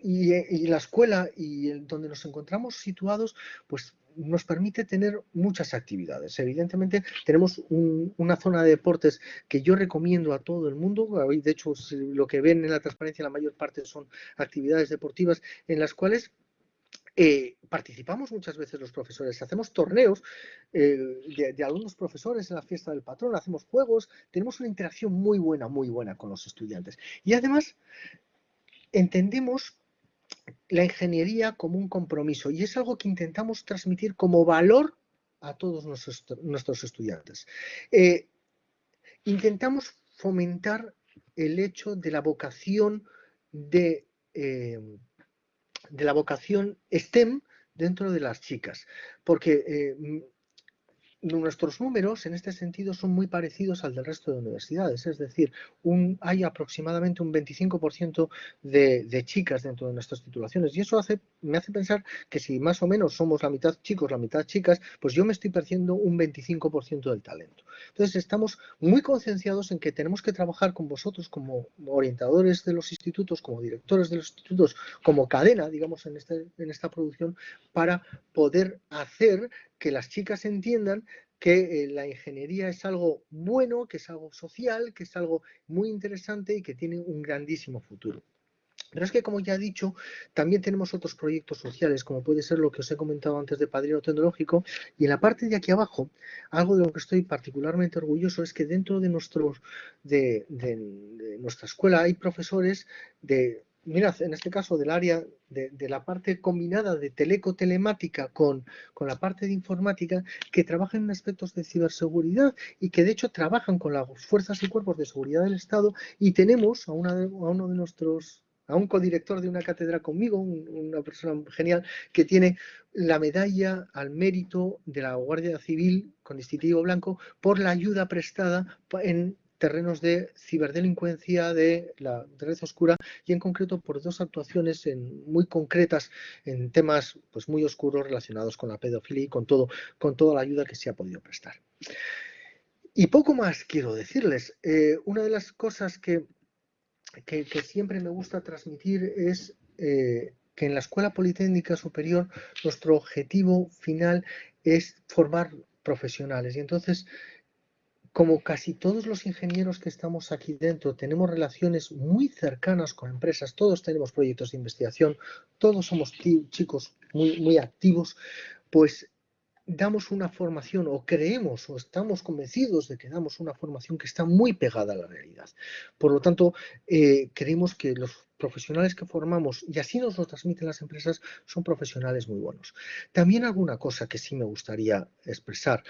y, la escuela y donde nos encontramos situados, pues nos permite tener muchas actividades. Evidentemente tenemos una zona de deportes que yo recomiendo a todo el mundo. De hecho, lo que ven en la transparencia la mayor parte son actividades deportivas en las cuales eh, participamos muchas veces los profesores, hacemos torneos eh, de, de, algunos profesores en la fiesta del patrón, hacemos juegos, tenemos una interacción muy buena, muy buena con los estudiantes. Y además entendemos la ingeniería como un compromiso y es algo que intentamos transmitir como valor a todos nuestros, estudiantes. Eh, intentamos fomentar el hecho de la vocación de, eh, de la vocación STEM dentro de las chicas, porque eh, nuestros números en este sentido son muy parecidos al del resto de universidades, es decir, hay aproximadamente un 25% de, chicas dentro de nuestras titulaciones y eso me hace pensar que si más o menos somos la mitad chicos, la mitad chicas, pues yo me estoy perdiendo un 25% del talento. Entonces estamos muy concienciados en que tenemos que trabajar con vosotros como orientadores de los institutos, como directores de los institutos, como cadena, digamos, en, este, en esta producción, para poder hacer que las chicas entiendan que eh, la ingeniería es algo bueno, que es algo social, que es algo muy interesante y que tiene un grandísimo futuro. Pero es que, como ya he dicho, también tenemos otros proyectos sociales, como puede ser lo que os he comentado antes de Padrino Tecnológico. Y en la parte de aquí abajo, algo de lo que estoy particularmente orgulloso es que dentro de, nuestros, de nuestra escuela hay profesores de mirad, en este caso del área de, la parte combinada de teleco-telemática con, con, la parte de informática, que trabajan en aspectos de ciberseguridad y que de hecho trabajan con las fuerzas y cuerpos de seguridad del Estado. Y tenemos a, una a uno de nuestros a un codirector de una cátedra conmigo, una persona genial, que tiene la medalla al mérito de la Guardia Civil con distintivo blanco por la ayuda prestada en terrenos de ciberdelincuencia, de la red oscura y en concreto por dos actuaciones muy concretas en temas pues, muy oscuros relacionados con la pedofilia y con, todo, con toda la ayuda que se ha podido prestar. Y poco más quiero decirles. Eh, una de las cosas que que, siempre me gusta transmitir es eh, que en la Escuela Politécnica Superior nuestro objetivo final es formar profesionales. Y entonces, como casi todos los ingenieros que estamos aquí dentro tenemos relaciones muy cercanas con empresas, todos tenemos proyectos de investigación, todos somos chicos muy, activos, pues damos una formación o creemos o estamos convencidos de que damos una formación que está muy pegada a la realidad. Por lo tanto, eh, creemos que los profesionales que formamos, y así nos lo transmiten las empresas, son profesionales muy buenos. También alguna cosa que sí me gustaría expresar.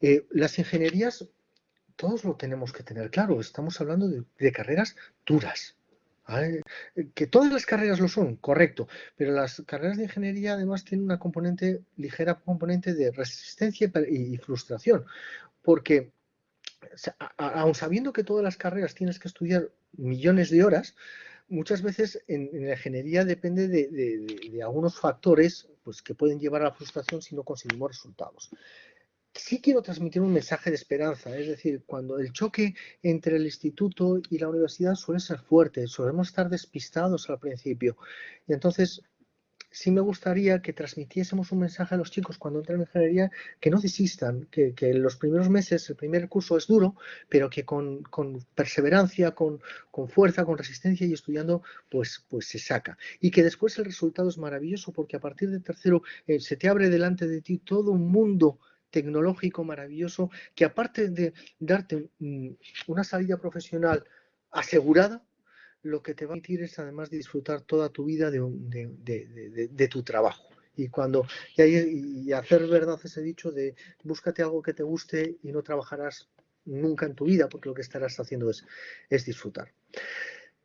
Eh, las ingenierías, todos lo tenemos que tener claro, estamos hablando de carreras duras, que todas las carreras lo son, correcto, pero las carreras de ingeniería además tienen una componente, ligera componente de resistencia y frustración, porque aun sabiendo que todas las carreras tienes que estudiar millones de horas, muchas veces en, la ingeniería depende de, de, algunos factores pues, que pueden llevar a la frustración si no conseguimos resultados sí quiero transmitir un mensaje de esperanza, es decir, cuando el choque entre el instituto y la universidad suele ser fuerte, solemos estar despistados al principio. Y entonces, sí me gustaría que transmitiésemos un mensaje a los chicos cuando entran en ingeniería, que no desistan, que, en los primeros meses, el primer curso es duro, pero que con, perseverancia, con, fuerza, con resistencia y estudiando, pues, pues se saca. Y que después el resultado es maravilloso porque a partir del tercero eh, se te abre delante de ti todo un mundo tecnológico maravilloso que aparte de darte mm, una salida profesional asegurada, lo que te va a permitir es además disfrutar toda tu vida de, tu trabajo. Y cuando y, hacer verdad ese dicho de búscate algo que te guste y no trabajarás nunca en tu vida, porque lo que estarás haciendo es, es disfrutar.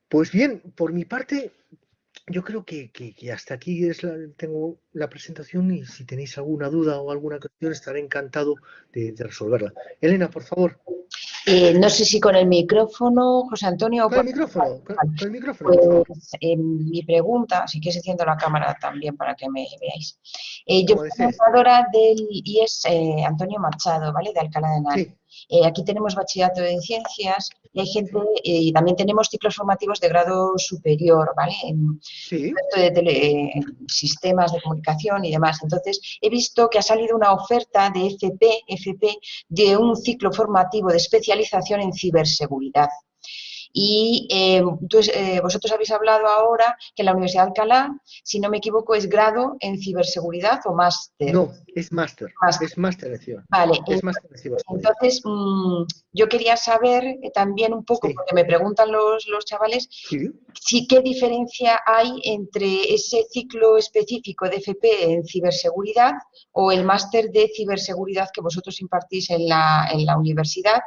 Pues bien, por mi parte, yo creo que, hasta aquí es tengo la presentación y si tenéis alguna duda o alguna cuestión estaré encantado de, resolverla. Elena, por favor. Eh, no sé si con el micrófono, José Antonio. Con el micrófono, con, el micrófono. Pues, eh, mi pregunta, si quieres enciendo la cámara también para que me veáis. Eh, yo soy fundadora del IES Antonio Machado, ¿vale? De Alcalá de Henares. Eh, aquí tenemos bachillerato de ciencias y hay gente, eh, y también tenemos ciclos formativos de grado superior, ¿vale? En, sí. de sistemas de comunicación y demás. Entonces, he visto que ha salido una oferta de FP, FP de un ciclo formativo de especialización en ciberseguridad. Y eh, eh, vosotros habéis hablado ahora que la Universidad de Alcalá, si no me equivoco, es grado en ciberseguridad o máster. No, es máster. Es máster de ciberseguridad. Vale. Es máster de ciberseguridad. Entonces, mm, yo quería saber eh, también un poco, porque me preguntan los, los chavales, si qué diferencia hay entre ese ciclo específico de FP en ciberseguridad o el máster de ciberseguridad que vosotros impartís en la, en la universidad,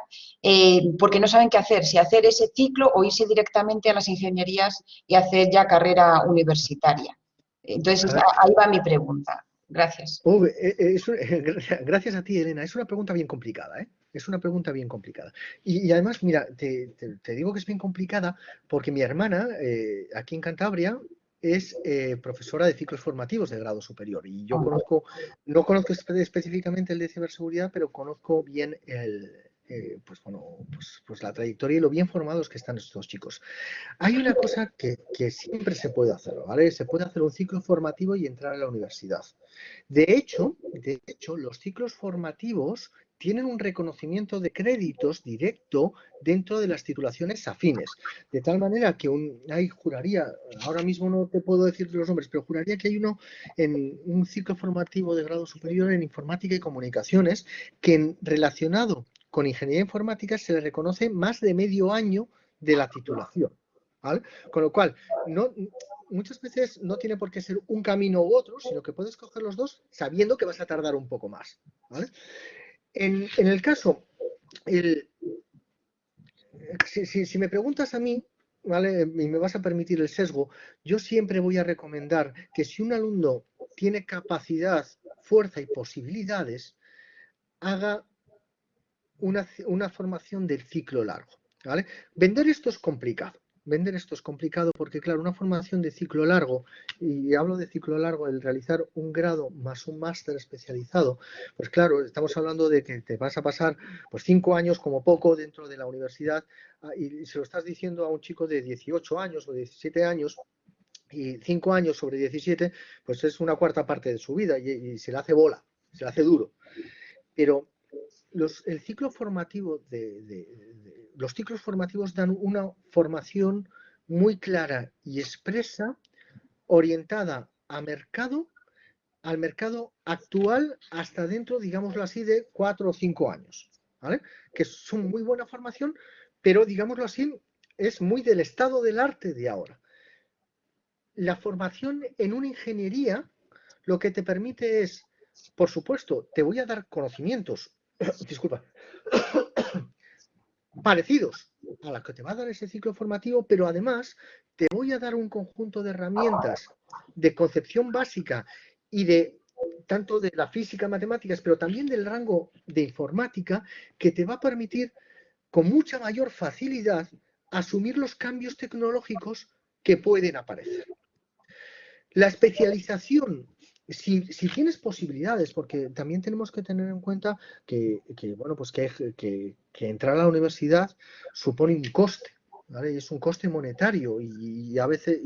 porque no saben qué hacer, si hacer ese ciclo o irse directamente a las ingenierías y hacer ya carrera universitaria. Entonces, ahí va mi pregunta. Gracias. Eh, eh, gracias a ti, Elena. Es una pregunta bien complicada, ¿eh? Es una pregunta bien complicada. Y, además, mira, te, digo que es bien complicada porque mi hermana, aquí en Cantabria, es profesora de ciclos formativos de grado superior. Y yo conozco, no conozco específicamente el de ciberseguridad, pero conozco bien el, eh, pues bueno, pues, pues, la trayectoria y lo bien formados que están estos chicos. Hay una cosa que, siempre se puede hacer, ¿vale? Se puede hacer un ciclo formativo y entrar a la universidad. De hecho, de hecho, los ciclos formativos tienen un reconocimiento de créditos directo dentro de las titulaciones afines. De tal manera que un, hay, juraría, ahora mismo no te puedo decir los nombres, pero juraría que hay uno en un ciclo formativo de grado superior en informática y comunicaciones que relacionado con ingeniería informática se le reconoce más de medio año de la titulación. Con lo cual, muchas veces no tiene por qué ser un camino u otro, sino que puedes coger los dos sabiendo que vas a tardar un poco más. En, el caso, si, me preguntas a mí, ¿vale? y me vas a permitir el sesgo, yo siempre voy a recomendar que si un alumno tiene capacidad, fuerza y posibilidades, haga una, formación del ciclo largo. ¿vale? Vender esto es complicado. vender esto es complicado porque, claro, una formación de ciclo largo, y hablo de ciclo largo, el realizar un grado más un máster especializado, pues claro, estamos hablando de que te vas a pasar pues cinco años como poco dentro de la universidad ah, y se lo estás diciendo a un chico de 18 años o 17 años, y cinco años sobre 17, pues es una cuarta parte de su vida y, se le hace bola, se le hace duro. Pero los, el ciclo formativo de, los ciclos formativos dan una formación muy clara y expresa orientada a mercado, al mercado actual hasta dentro, digámoslo así, de cuatro o cinco años. Que es una muy buena formación, pero digámoslo así, es muy del estado del arte de ahora. La formación en una ingeniería lo que te permite es, por supuesto, te voy a dar conocimientos disculpa, parecidos a las que te va a dar ese ciclo formativo, pero además te voy a dar un conjunto de herramientas de concepción básica y de tanto de la física, matemáticas, pero también del rango de informática que te va a permitir con mucha mayor facilidad asumir los cambios tecnológicos que pueden aparecer. La especialización si, tienes posibilidades, porque también tenemos que tener en cuenta que, bueno, pues que, entrar a la universidad supone un coste, ¿vale? es un coste monetario y, a veces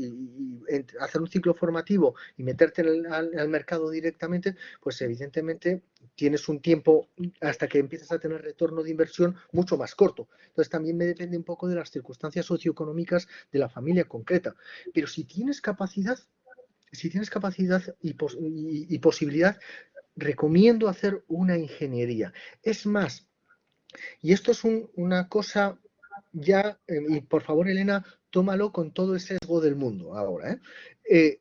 hacer un ciclo formativo y meterte en al, mercado directamente, pues evidentemente tienes un tiempo hasta que empiezas a tener retorno de inversión mucho más corto. Entonces también me depende un poco de las circunstancias socioeconómicas de la familia concreta. Pero si tienes capacidad, si tienes capacidad y, posibilidad, recomiendo hacer una ingeniería. Es más, y esto es una cosa ya, eh, y por favor, Elena, tómalo con todo el sesgo del mundo ahora. ¿eh? Eh,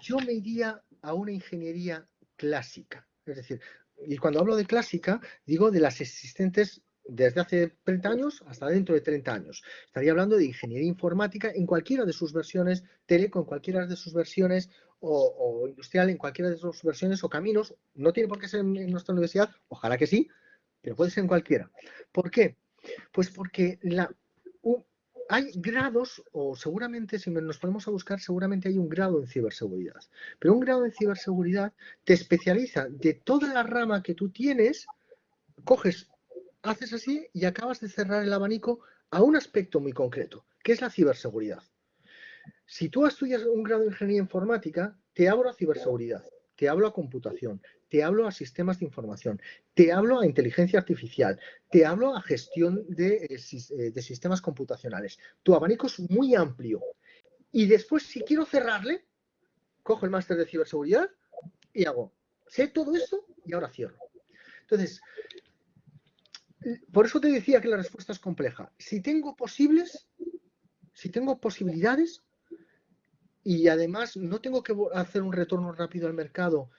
yo me iría a una ingeniería clásica. Es decir, y cuando hablo de clásica, digo de las existentes desde hace 30 años hasta dentro de 30 años. Estaría hablando de ingeniería informática en cualquiera de sus versiones, teleco en cualquiera de sus versiones, o, industrial en cualquiera de sus versiones o caminos. No tiene por qué ser en, nuestra universidad, ojalá que sí, pero puede ser en cualquiera. ¿Por qué? Pues porque hay grados, o seguramente si nos ponemos a buscar, seguramente hay un grado en ciberseguridad. Pero un grado en ciberseguridad te especializa de toda la rama que tú tienes, coges haces así y acabas de cerrar el abanico a un aspecto muy concreto, que es la ciberseguridad. Si tú estudias un grado de ingeniería informática, te hablo a ciberseguridad, te hablo a computación, te hablo a sistemas de información, te hablo a inteligencia artificial, te hablo a gestión de, eh, eh, de sistemas computacionales. Tu abanico es muy amplio. Y después, si quiero cerrarle, cojo el máster de ciberseguridad y hago, sé todo esto y ahora cierro. Entonces, por eso te decía que la respuesta es compleja. Si tengo posibles, si tengo posibilidades y además no tengo que hacer un retorno rápido al mercado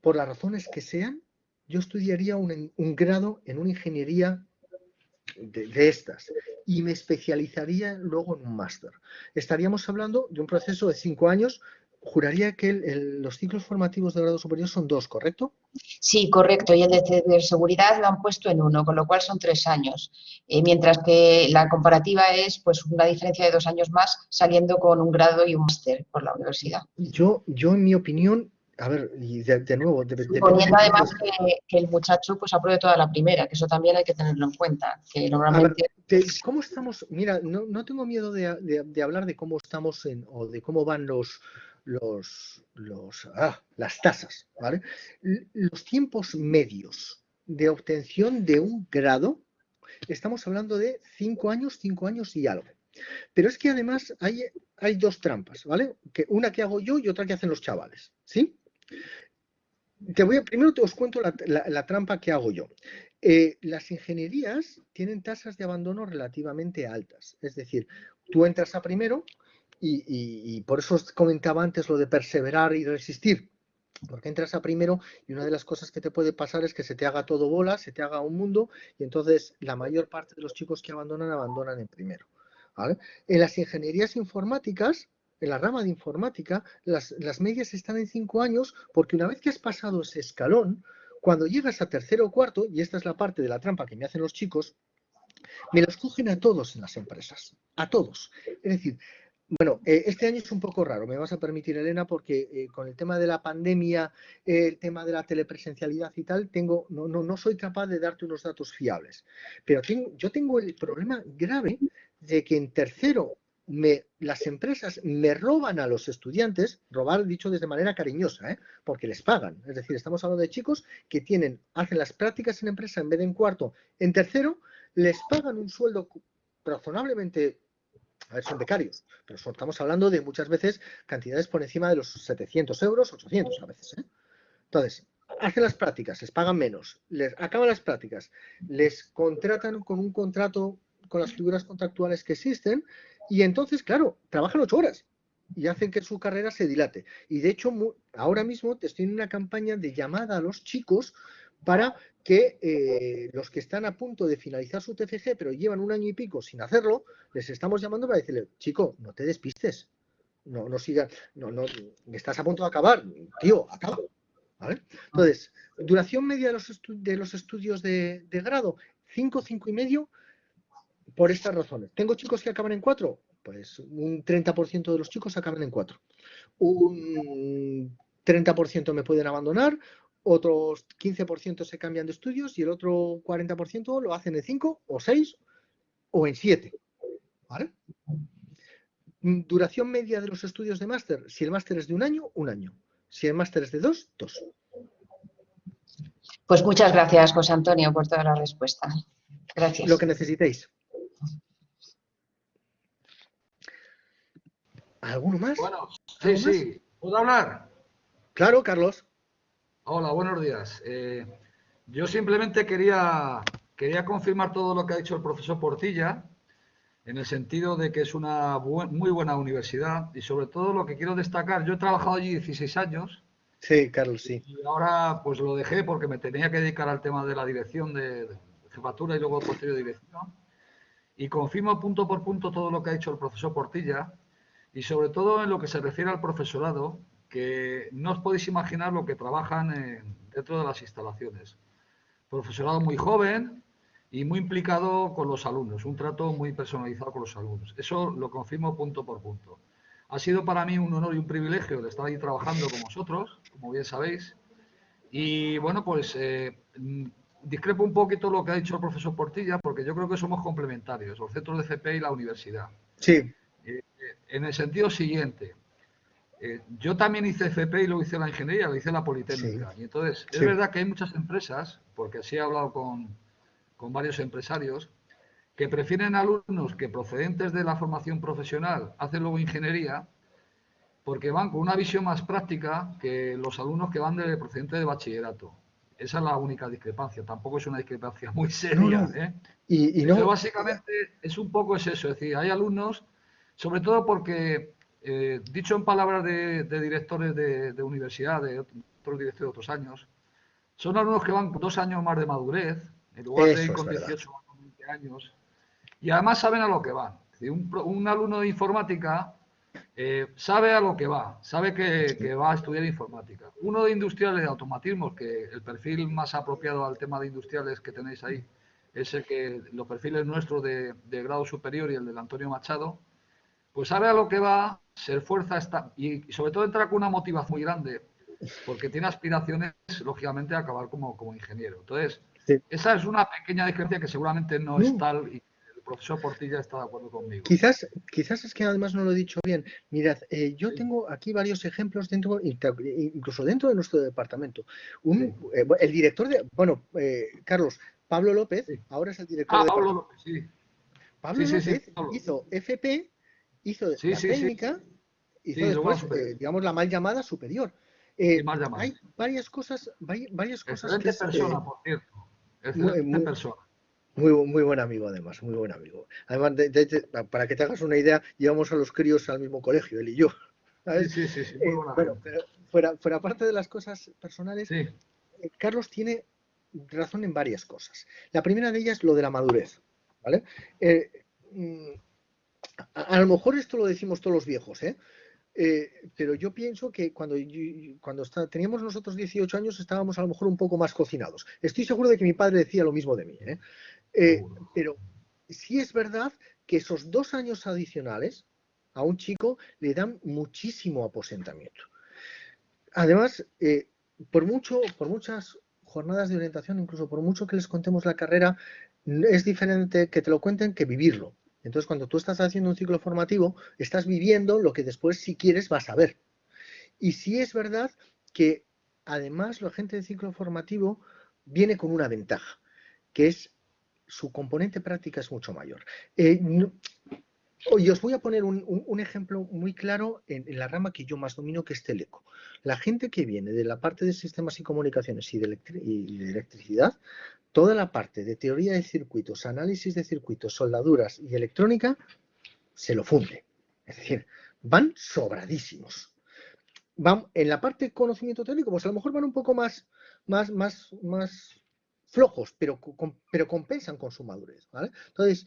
por las razones que sean, yo estudiaría un, grado en una ingeniería de, estas y me especializaría luego en un máster. Estaríamos hablando de un proceso de cinco años juraría que los ciclos formativos de grado superior son dos, ¿correcto? Sí, correcto. Y el de seguridad lo han puesto en uno, con lo cual son tres años. Eh, mientras que la comparativa es pues una diferencia de dos años más saliendo con un grado y un máster por la universidad. Yo, yo en mi opinión, a ver, y de, nuevo... Suponiendo además que, el muchacho pues apruebe toda la primera, que eso también hay que tenerlo en cuenta, que normalmente... ¿Cómo estamos? Mira, no, no tengo miedo de, de, hablar de cómo estamos en, o de cómo van los, los, ah, las tasas, ¿vale? Los tiempos medios de obtención de un grado, estamos hablando de cinco años, cinco años y algo. Pero es que además hay, hay dos trampas, ¿vale? Que una que hago yo y otra que hacen los chavales, ¿sí? Te voy primero te os cuento la, trampa que hago yo. Eh, las ingenierías tienen tasas de abandono relativamente altas. Es decir, tú entras a primero, y, por eso os comentaba antes lo de perseverar y resistir. Porque entras a primero y una de las cosas que te puede pasar es que se te haga todo bola, se te haga un mundo y entonces la mayor parte de los chicos que abandonan, abandonan en primero. En las ingenierías informáticas, en la rama de informática, las, las medias están en cinco años porque una vez que has pasado ese escalón, cuando llegas a tercero o cuarto, y esta es la parte de la trampa que me hacen los chicos, me los cogen a todos en las empresas, a todos. Es decir, bueno, eh, este año es un poco raro, me vas a permitir, Elena, porque eh, con el tema de la pandemia, el tema de la telepresencialidad y tal, tengo, no, no, no soy capaz de darte unos datos fiables. Pero tengo, yo tengo el problema grave de que en tercero me, las empresas me roban a los estudiantes, robar dicho desde manera cariñosa, ¿eh? porque les pagan. Es decir, estamos hablando de chicos que tienen, hacen las prácticas en empresa en vez de en cuarto, en tercero, les pagan un sueldo razonablemente a ver, son becarios, pero estamos hablando de muchas veces cantidades por encima de los 700 euros, 800 a veces. ¿eh? Entonces, hacen las prácticas, les pagan menos, les acaban las prácticas, les contratan con un contrato con las figuras contractuales que existen y entonces, claro, trabajan ocho horas y hacen que su carrera se dilate. Y de hecho, ahora mismo estoy en una campaña de llamada a los chicos para que eh, los que están a punto de finalizar su TFG, pero llevan un año y pico sin hacerlo, les estamos llamando para decirle, chico, no te despistes, no, no sigas, no, no, estás a punto de acabar, tío, acaba. Entonces, duración media de los, de los estudios de, grado, 5, 5 y medio, por estas razones. ¿Tengo chicos que acaban en 4? Pues un 30% de los chicos acaban en 4. Un 30% me pueden abandonar, otros 15% se cambian de estudios y el otro 40% lo hacen en 5 o 6 o en 7. ¿Vale? Duración media de los estudios de máster. Si el máster es de un año, un año. Si el máster es de dos, dos. Pues muchas gracias, José Antonio, por toda la respuesta. Gracias. Lo que necesitéis. ¿Alguno más? Bueno, sí, sí. ¿Puedo hablar? Claro, Carlos. Hola, buenos días. Eh, yo simplemente quería, quería confirmar todo lo que ha dicho el profesor Portilla, en el sentido de que es una muy buena universidad y sobre todo lo que quiero destacar, yo he trabajado allí 16 años. Sí, Carlos, sí. Y ahora pues lo dejé porque me tenía que dedicar al tema de la dirección de, jefatura y luego posterior dirección. Y confirmo punto por punto todo lo que ha dicho el profesor Portilla y sobre todo en lo que se refiere al profesorado, que no os podéis imaginar lo que trabajan dentro de las instalaciones. Profesorado muy joven y muy implicado con los alumnos, un trato muy personalizado con los alumnos. Eso lo confirmo punto por punto. Ha sido para mí un honor y un privilegio de estar ahí trabajando con vosotros, como bien sabéis. Y bueno, pues eh, discrepo un poquito lo que ha dicho el profesor Portilla, porque yo creo que somos complementarios, los centros de CP y la universidad. Sí. Eh, en el sentido siguiente, eh, yo también hice FP y lo hice la ingeniería, lo hice la Politécnica. Y entonces, es verdad que hay muchas empresas, porque sí he hablado con, con varios empresarios, que prefieren alumnos que procedentes de la formación profesional hacen luego ingeniería, porque van con una visión más práctica que los alumnos que van de procedentes de bachillerato. Esa es la única discrepancia, tampoco es una discrepancia muy seria. ¿eh? Y, no... Pero básicamente es un poco es eso, es decir, hay alumnos, sobre todo porque eh, dicho en palabras de, directores de, universidad, de otros directores de otros años, son alumnos que van dos años más de madurez, en lugar de ir con 18 o 20 años, y además saben a lo que van. Un, alumno de informática eh, sabe a lo que va, sabe que, va a estudiar informática. Uno de industriales de automatismos, que el perfil más apropiado al tema de industriales que tenéis ahí es el que los perfiles nuestros de, de grado superior y el del Antonio Machado, pues sabe a lo que va, se esfuerza está, y, sobre todo entra con una motivación muy grande, porque tiene aspiraciones, lógicamente, a acabar como, como ingeniero. Entonces, esa es una pequeña diferencia que seguramente no, es tal y el profesor Portilla está de acuerdo conmigo. Quizás, quizás es que además no lo he dicho bien. Mirad, eh, yo tengo aquí varios ejemplos dentro, incluso dentro de nuestro departamento. Eh, el director de, bueno, eh, Carlos, Pablo López, ahora es el director ah, de Pablo López, sí. Pablo López hizo FP hizo la técnica, hizo después, eh, digamos, la mal llamada superior. Eh, hay varias cosas, varias cosas que persona, por cierto. Excelente muy, persona. Muy, muy buen amigo, además, muy buen amigo. Además, para que te hagas una idea, llevamos a los críos al mismo colegio, él y yo. Sí, sí, sí, eh, bueno, pero fuera, fuera parte de las cosas personales, Carlos tiene razón en varias cosas. La primera de ellas, lo de la madurez. ¿vale? Mm, a, lo mejor esto lo decimos todos los viejos, ¿eh? ¿eh? pero yo pienso que cuando, cuando teníamos nosotros 18 años estábamos a lo mejor un poco más cocinados. Estoy seguro de que mi padre decía lo mismo de mí, ¿eh? Eh, pero sí es verdad que esos dos años adicionales a un chico le dan muchísimo aposentamiento. Además, eh, por, mucho, por muchas jornadas de orientación, incluso por mucho que les contemos la carrera, es diferente que te lo cuenten que vivirlo. Entonces, cuando tú estás haciendo un ciclo formativo, estás viviendo lo que después, si quieres, vas a ver. Y sí es verdad que, además, la gente de ciclo formativo viene con una ventaja, que es su componente práctica es mucho mayor. Eh, y os voy a poner un, ejemplo muy claro en, la rama que yo más domino, que es Teleco. La gente que viene de la parte de sistemas y comunicaciones y de, electricidad, toda la parte de teoría de circuitos, análisis de circuitos, soldaduras y electrónica, se lo funde. Es decir, van sobradísimos. Van, en la parte de conocimiento técnico, pues a lo mejor van un poco más, más, más, más flojos, pero, pero compensan con su madurez. Entonces,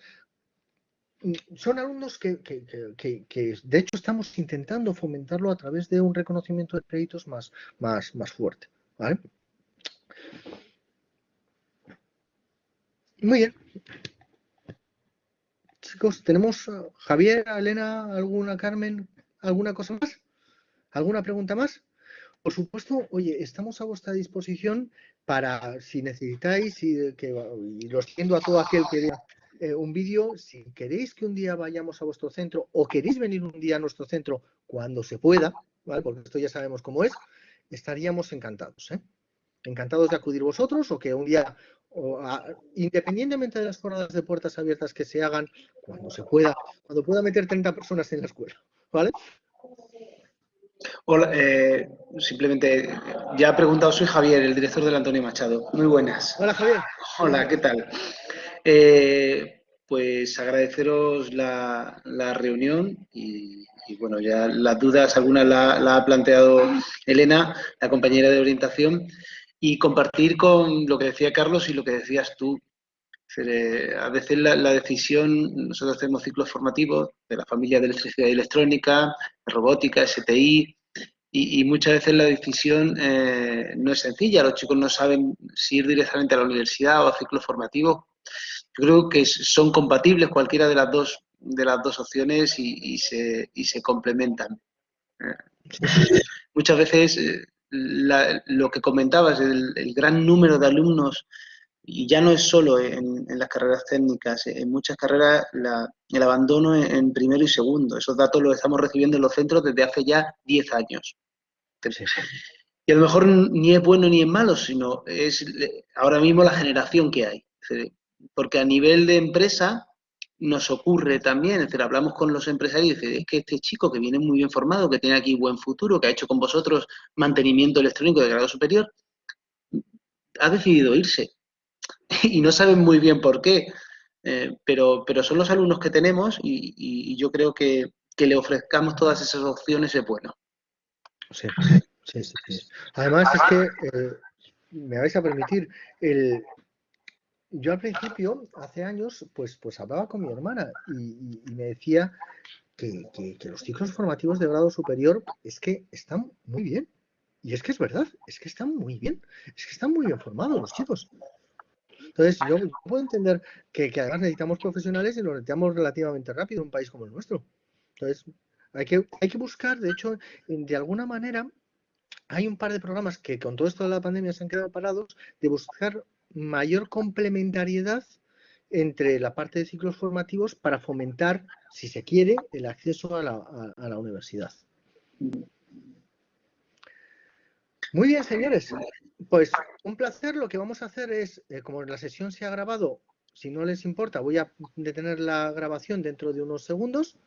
son alumnos que, de hecho estamos intentando fomentarlo a través de un reconocimiento de créditos más, más, más fuerte. Muy bien. Chicos, ¿tenemos Javier, Elena, alguna Carmen, alguna cosa más? ¿Alguna pregunta más? Por supuesto, oye, estamos a vuestra disposición para si necesitáis y, que, y lo siento a todo aquel que eh, un vídeo, si queréis que un día vayamos a vuestro centro o queréis venir un día a nuestro centro cuando se pueda, ¿vale? porque esto ya sabemos cómo es, estaríamos encantados. ¿eh? Encantados de acudir vosotros o que un día, independientemente de las jornadas de puertas abiertas que se hagan, cuando se pueda, cuando pueda meter 30 personas en la escuela. ¿Vale? Hola, eh, simplemente ya ha preguntado, soy Javier, el director del Antonio Machado. Muy buenas. Hola Javier. Hola, ¿qué tal? Eh, pues agradeceros la, reunión y, bueno, ya las dudas, algunas la, ha planteado Elena, la compañera de orientación, y compartir con lo que decía Carlos y lo que decías tú. Eh, a veces la, decisión, nosotros hacemos ciclos formativos de la familia de electricidad y electrónica, robótica, STI, y, muchas veces la decisión eh, no es sencilla. Los chicos no saben si ir directamente a la universidad o a ciclos formativos yo creo que son compatibles cualquiera de las dos, de las dos opciones y, se, y se complementan. Eh, muchas veces eh, lo que comentabas, el, gran número de alumnos, y ya no es solo en, las carreras técnicas, en muchas carreras el abandono en, primero y segundo. Esos datos los estamos recibiendo en los centros desde hace ya 10 años. Y a lo mejor ni es bueno ni es malo, sino es ahora mismo la generación que hay porque a nivel de empresa nos ocurre también, es decir, hablamos con los empresarios y dicen, es que este chico que viene muy bien formado, que tiene aquí buen futuro, que ha hecho con vosotros mantenimiento electrónico de grado superior, ha decidido irse. y no saben muy bien por qué, eh, pero, pero son los alumnos que tenemos y, yo creo que, que, le ofrezcamos todas esas opciones es bueno. Sí, sí, sí. Además es que, eh, me vais a permitir, el, yo al principio, hace años, pues, pues hablaba con mi hermana y, me decía que, los ciclos formativos de grado superior es que están muy bien. Y es que es verdad, es que están muy bien, es que están muy bien formados los chicos. Entonces, yo puedo entender que, además necesitamos profesionales y lo necesitamos relativamente rápido en un país como el nuestro. Entonces, hay que, hay que buscar, de hecho, de alguna manera, hay un par de programas que con todo esto de la pandemia se han quedado parados, de buscar mayor complementariedad entre la parte de ciclos formativos para fomentar, si se quiere, el acceso a la, universidad. Muy bien, señores. Pues un placer. Lo que vamos a hacer es, eh, como la sesión se ha grabado, si no les importa, voy a detener la grabación dentro de unos segundos